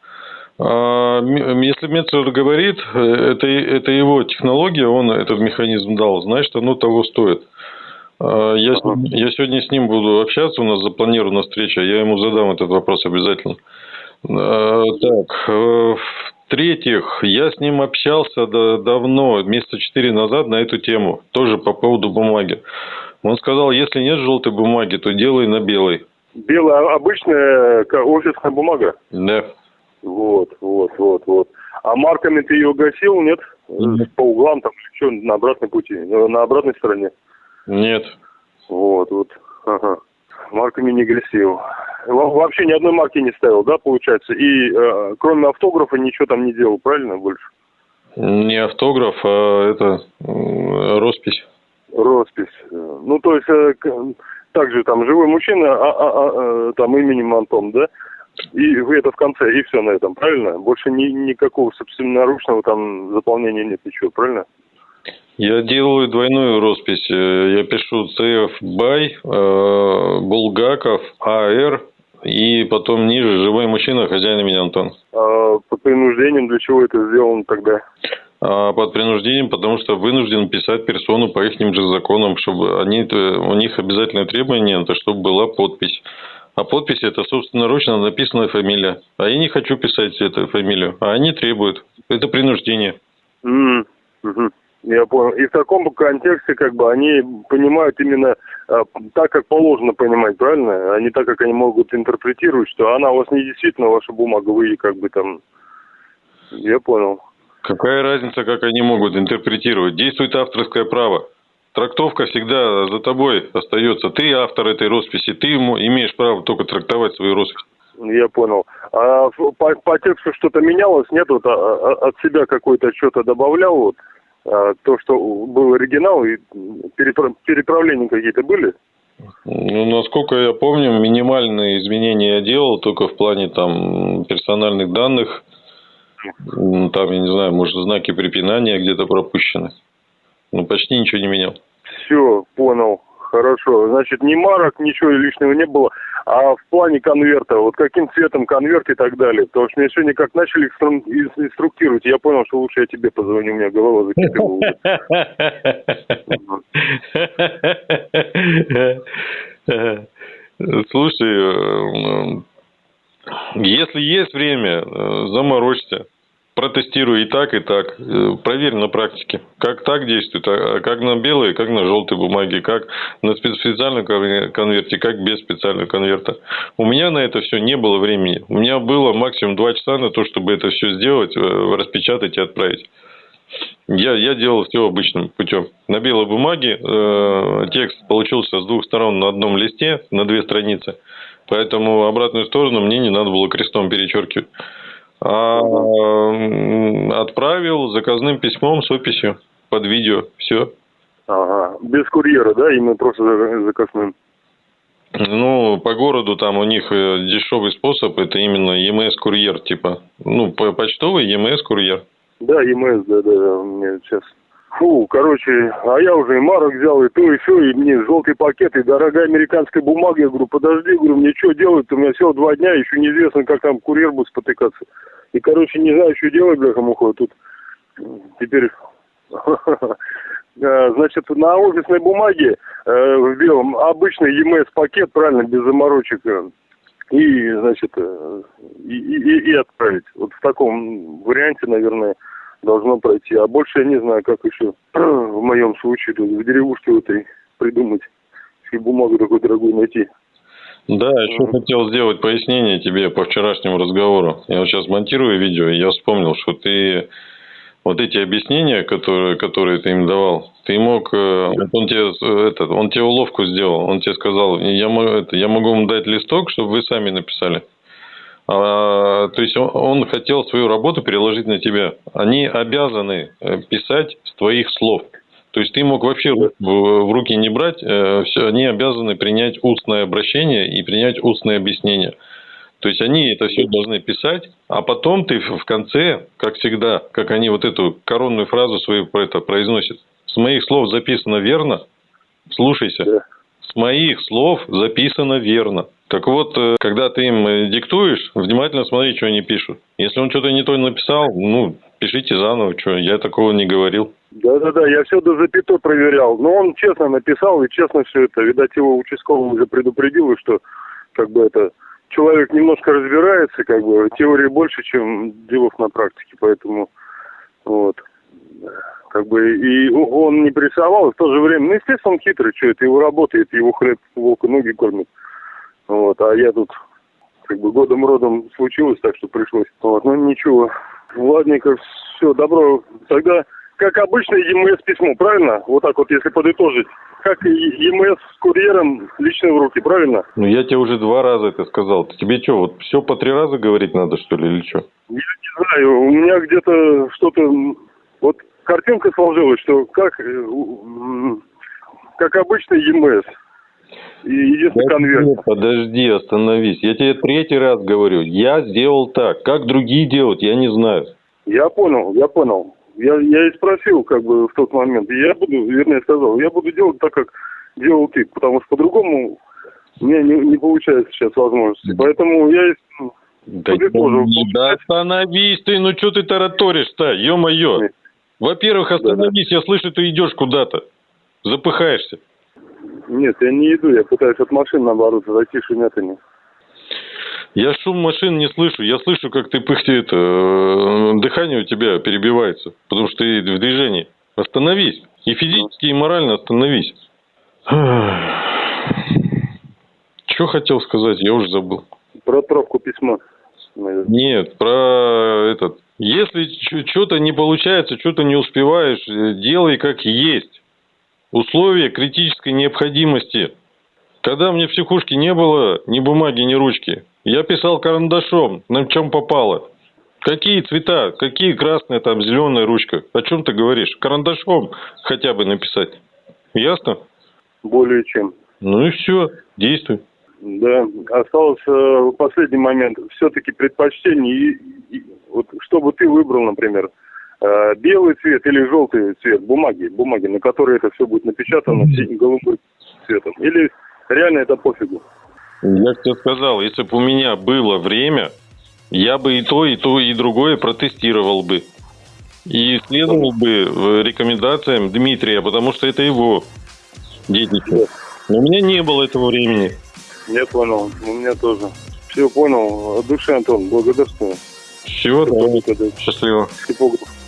а, если Мецлер говорит, э, это, это его технология, он этот механизм дал, значит, оно того стоит. Я, я сегодня с ним буду общаться, у нас запланирована встреча, я ему задам этот вопрос обязательно. Так, э, в-третьих, я с ним общался давно, месяца четыре назад на эту тему, тоже по поводу бумаги. Он сказал, если нет желтой бумаги, то делай на белой. Белая обычная офисная бумага? Да. Вот, вот, вот, вот. А марками ты ее гасил, нет? нет. По углам там, что на обратной пути, на обратной стороне? Нет. Вот, вот, ага. Марка мини-агрессив. Вообще ни одной марки не ставил, да, получается? И э, кроме автографа ничего там не делал, правильно, больше? Не автограф, а это роспись. Роспись. Ну, то есть, э, также там живой мужчина, а, а, а, э, там именем Антон, да? И это в конце, и все на этом, правильно? Больше ни, никакого собственноручного там заполнения нет ничего, правильно? Я делаю двойную роспись. Э, я пишу CF Бай, э, Булгаков, АР и потом ниже живой мужчина, хозяин имени Антон. А под принуждением для чего это сделано тогда? А под принуждением, потому что вынужден писать персону по их же законам, чтобы они, у них обязательное требование, это чтобы была подпись. А подпись это собственноручно написанная фамилия. А я не хочу писать эту фамилию, а они требуют. Это принуждение. Mm -hmm. Я понял. И в таком контексте, как бы, они понимают именно а, так, как положено понимать, правильно? А не так, как они могут интерпретировать, что она у вас не действительно ваша бумага, вы как бы там... Я понял. Какая разница, как они могут интерпретировать? Действует авторское право. Трактовка всегда за тобой остается. Ты автор этой росписи, ты ему имеешь право только трактовать свою роспись. Я понял. А по, по тексту что-то менялось? Нет, вот а, а, от себя какой-то что-то добавлял? Вот? А, то, что был оригинал, и переправления какие-то были? Ну, насколько я помню, минимальные изменения я делал только в плане там персональных данных. Там, я не знаю, может, знаки препинания где-то пропущены. Ну, почти ничего не менял. Все, понял. Хорошо. Значит, ни марок, ничего лишнего не было. А в плане конверта, вот каким цветом конверт и так далее? Потому что меня сегодня как начали инструктировать, я понял, что лучше я тебе позвоню, у меня голова закипела. Слушай, э, если есть время, э, заморочься протестируй и так, и так. Э, проверь на практике, как так действует, а как на белой, как на желтой бумаге, как на специальном конверте, как без специального конверта. У меня на это все не было времени. У меня было максимум два часа на то, чтобы это все сделать, э, распечатать и отправить. Я, я делал все обычным путем. На белой бумаге э, текст получился с двух сторон на одном листе, на две страницы. Поэтому обратную сторону мне не надо было крестом перечеркивать а, отправил заказным письмом с описью под видео. Все. Ага. Без курьера, да? Именно просто заказным. Ну, по городу там у них э, дешевый способ, это именно ЕМС-курьер, типа. Ну, почтовый ЕМС-курьер. Да, ЕМС, да, да, да, у меня сейчас. Фу, короче, а я уже и марок взял, и то, и все, и мне желтый пакет, и дорогая американская бумага. Я говорю, подожди, говорю, мне что делать? У меня всего два дня, еще неизвестно, как там курьер будет спотыкаться. И, короче, не знаю, что делать, бляха муха. Тут теперь... <laughs> Э, значит, на офисной бумаге э, в белом обычный ЕМС-пакет, правильно, без заморочек. Э, и, значит, и, и, и отправить. Вот в таком варианте, наверное, должно пройти. А больше я не знаю, как еще <clears throat> в моем случае тут в деревушке вот этой придумать, и бумагу такой дорогую найти. Да, еще mm. хотел сделать пояснение тебе по вчерашнему разговору. Я вот сейчас монтирую видео, и я вспомнил, что ты вот эти объяснения, которые, которые ты им давал, ты мог, э, он тебе, э, этот, он тебе уловку сделал, он тебе сказал, я, это, я могу вам дать листок, чтобы вы сами написали. А, то есть он, хотел свою работу переложить на тебя. Они обязаны э, писать с твоих слов. То есть ты мог вообще в руки не брать, э, все, они обязаны принять устное обращение и принять устное объяснение. То есть они это все должны писать, а потом ты в конце, как всегда, как они вот эту коронную фразу свою про это произносят. С моих слов записано верно, слушайся. С моих слов записано верно. Так вот, э, когда ты им диктуешь, внимательно смотри, что они пишут. Если он что-то не то написал, ну, пишите заново, что я такого не говорил. Да-да-да, я все до запятой проверял. Но он честно написал и честно все это. Видать, его участковый уже предупредил, что как бы это человек немножко разбирается, как бы теории больше, чем делов на практике, поэтому вот. Как бы и он не прессовал, в то же время, ну, естественно, он хитрый, что это его работает, его хлеб волка ноги кормит. Вот, а я тут как бы годом родом случилось, так что пришлось. Вот, ну ничего. Ладненько, все, добро. Тогда как обычное ЕМС письмо, правильно? Вот так вот, если подытожить. Как ЕМС с курьером лично в руки, правильно? Ну, я тебе уже два раза это сказал. Тебе что, вот все по три раза говорить надо, что ли, или что? Я не знаю, у меня где-то что-то... Вот картинка сложилась, что как, э, как обычный ЕМС. Единственный конверт. Подожди, остановись. Я тебе третий раз говорю. Я сделал так. Как другие делают, я не знаю. Я понял, я понял. Я, я и спросил, как бы, в тот момент. И я буду, вернее, сказал, я буду делать так, как делал ты, потому что по-другому у меня не, не получается сейчас возможности. Поэтому я и, Да, подытожил. да остановись ты, ну что ты тараторишь-то, ё-моё. Во-первых, остановись, я слышу, ты идешь куда-то. Запыхаешься. Нет, я не иду, я пытаюсь от машин, наоборот, зайти шумят они. Я шум машин не слышу. Я слышу, как ты пыхтит, э, дыхание у тебя перебивается, потому что ты в движении. Остановись. И физически, и морально остановись. <sighs> Что хотел сказать, я уже забыл. Про отправку письма. Нет, про этот. Если что-то не получается, что-то не успеваешь, э, делай как есть. Условия критической необходимости. Когда мне в психушке не было ни бумаги, ни ручки, я писал карандашом, на чем попало. Какие цвета, какие красная, там, зеленая ручка. О чем ты говоришь? Карандашом хотя бы написать. Ясно? Более чем. Ну и все, действуй. Да, остался последний момент. Все-таки предпочтение, и, и- вот что бы ты выбрал, например, белый цвет или желтый цвет бумаги, бумаги, на которой это все будет напечатано синим голубым цветом. Или реально это пофигу. Я тебе сказал, если бы у меня было время, я бы и то, и то, и другое протестировал бы. И следовал бы э, рекомендациям Дмитрия, потому что это его детище. Но у меня не было этого времени. Я понял, у меня тоже. Все понял. От души, Антон, благодарствую. Всего. Когда- Счастливо. Типограф.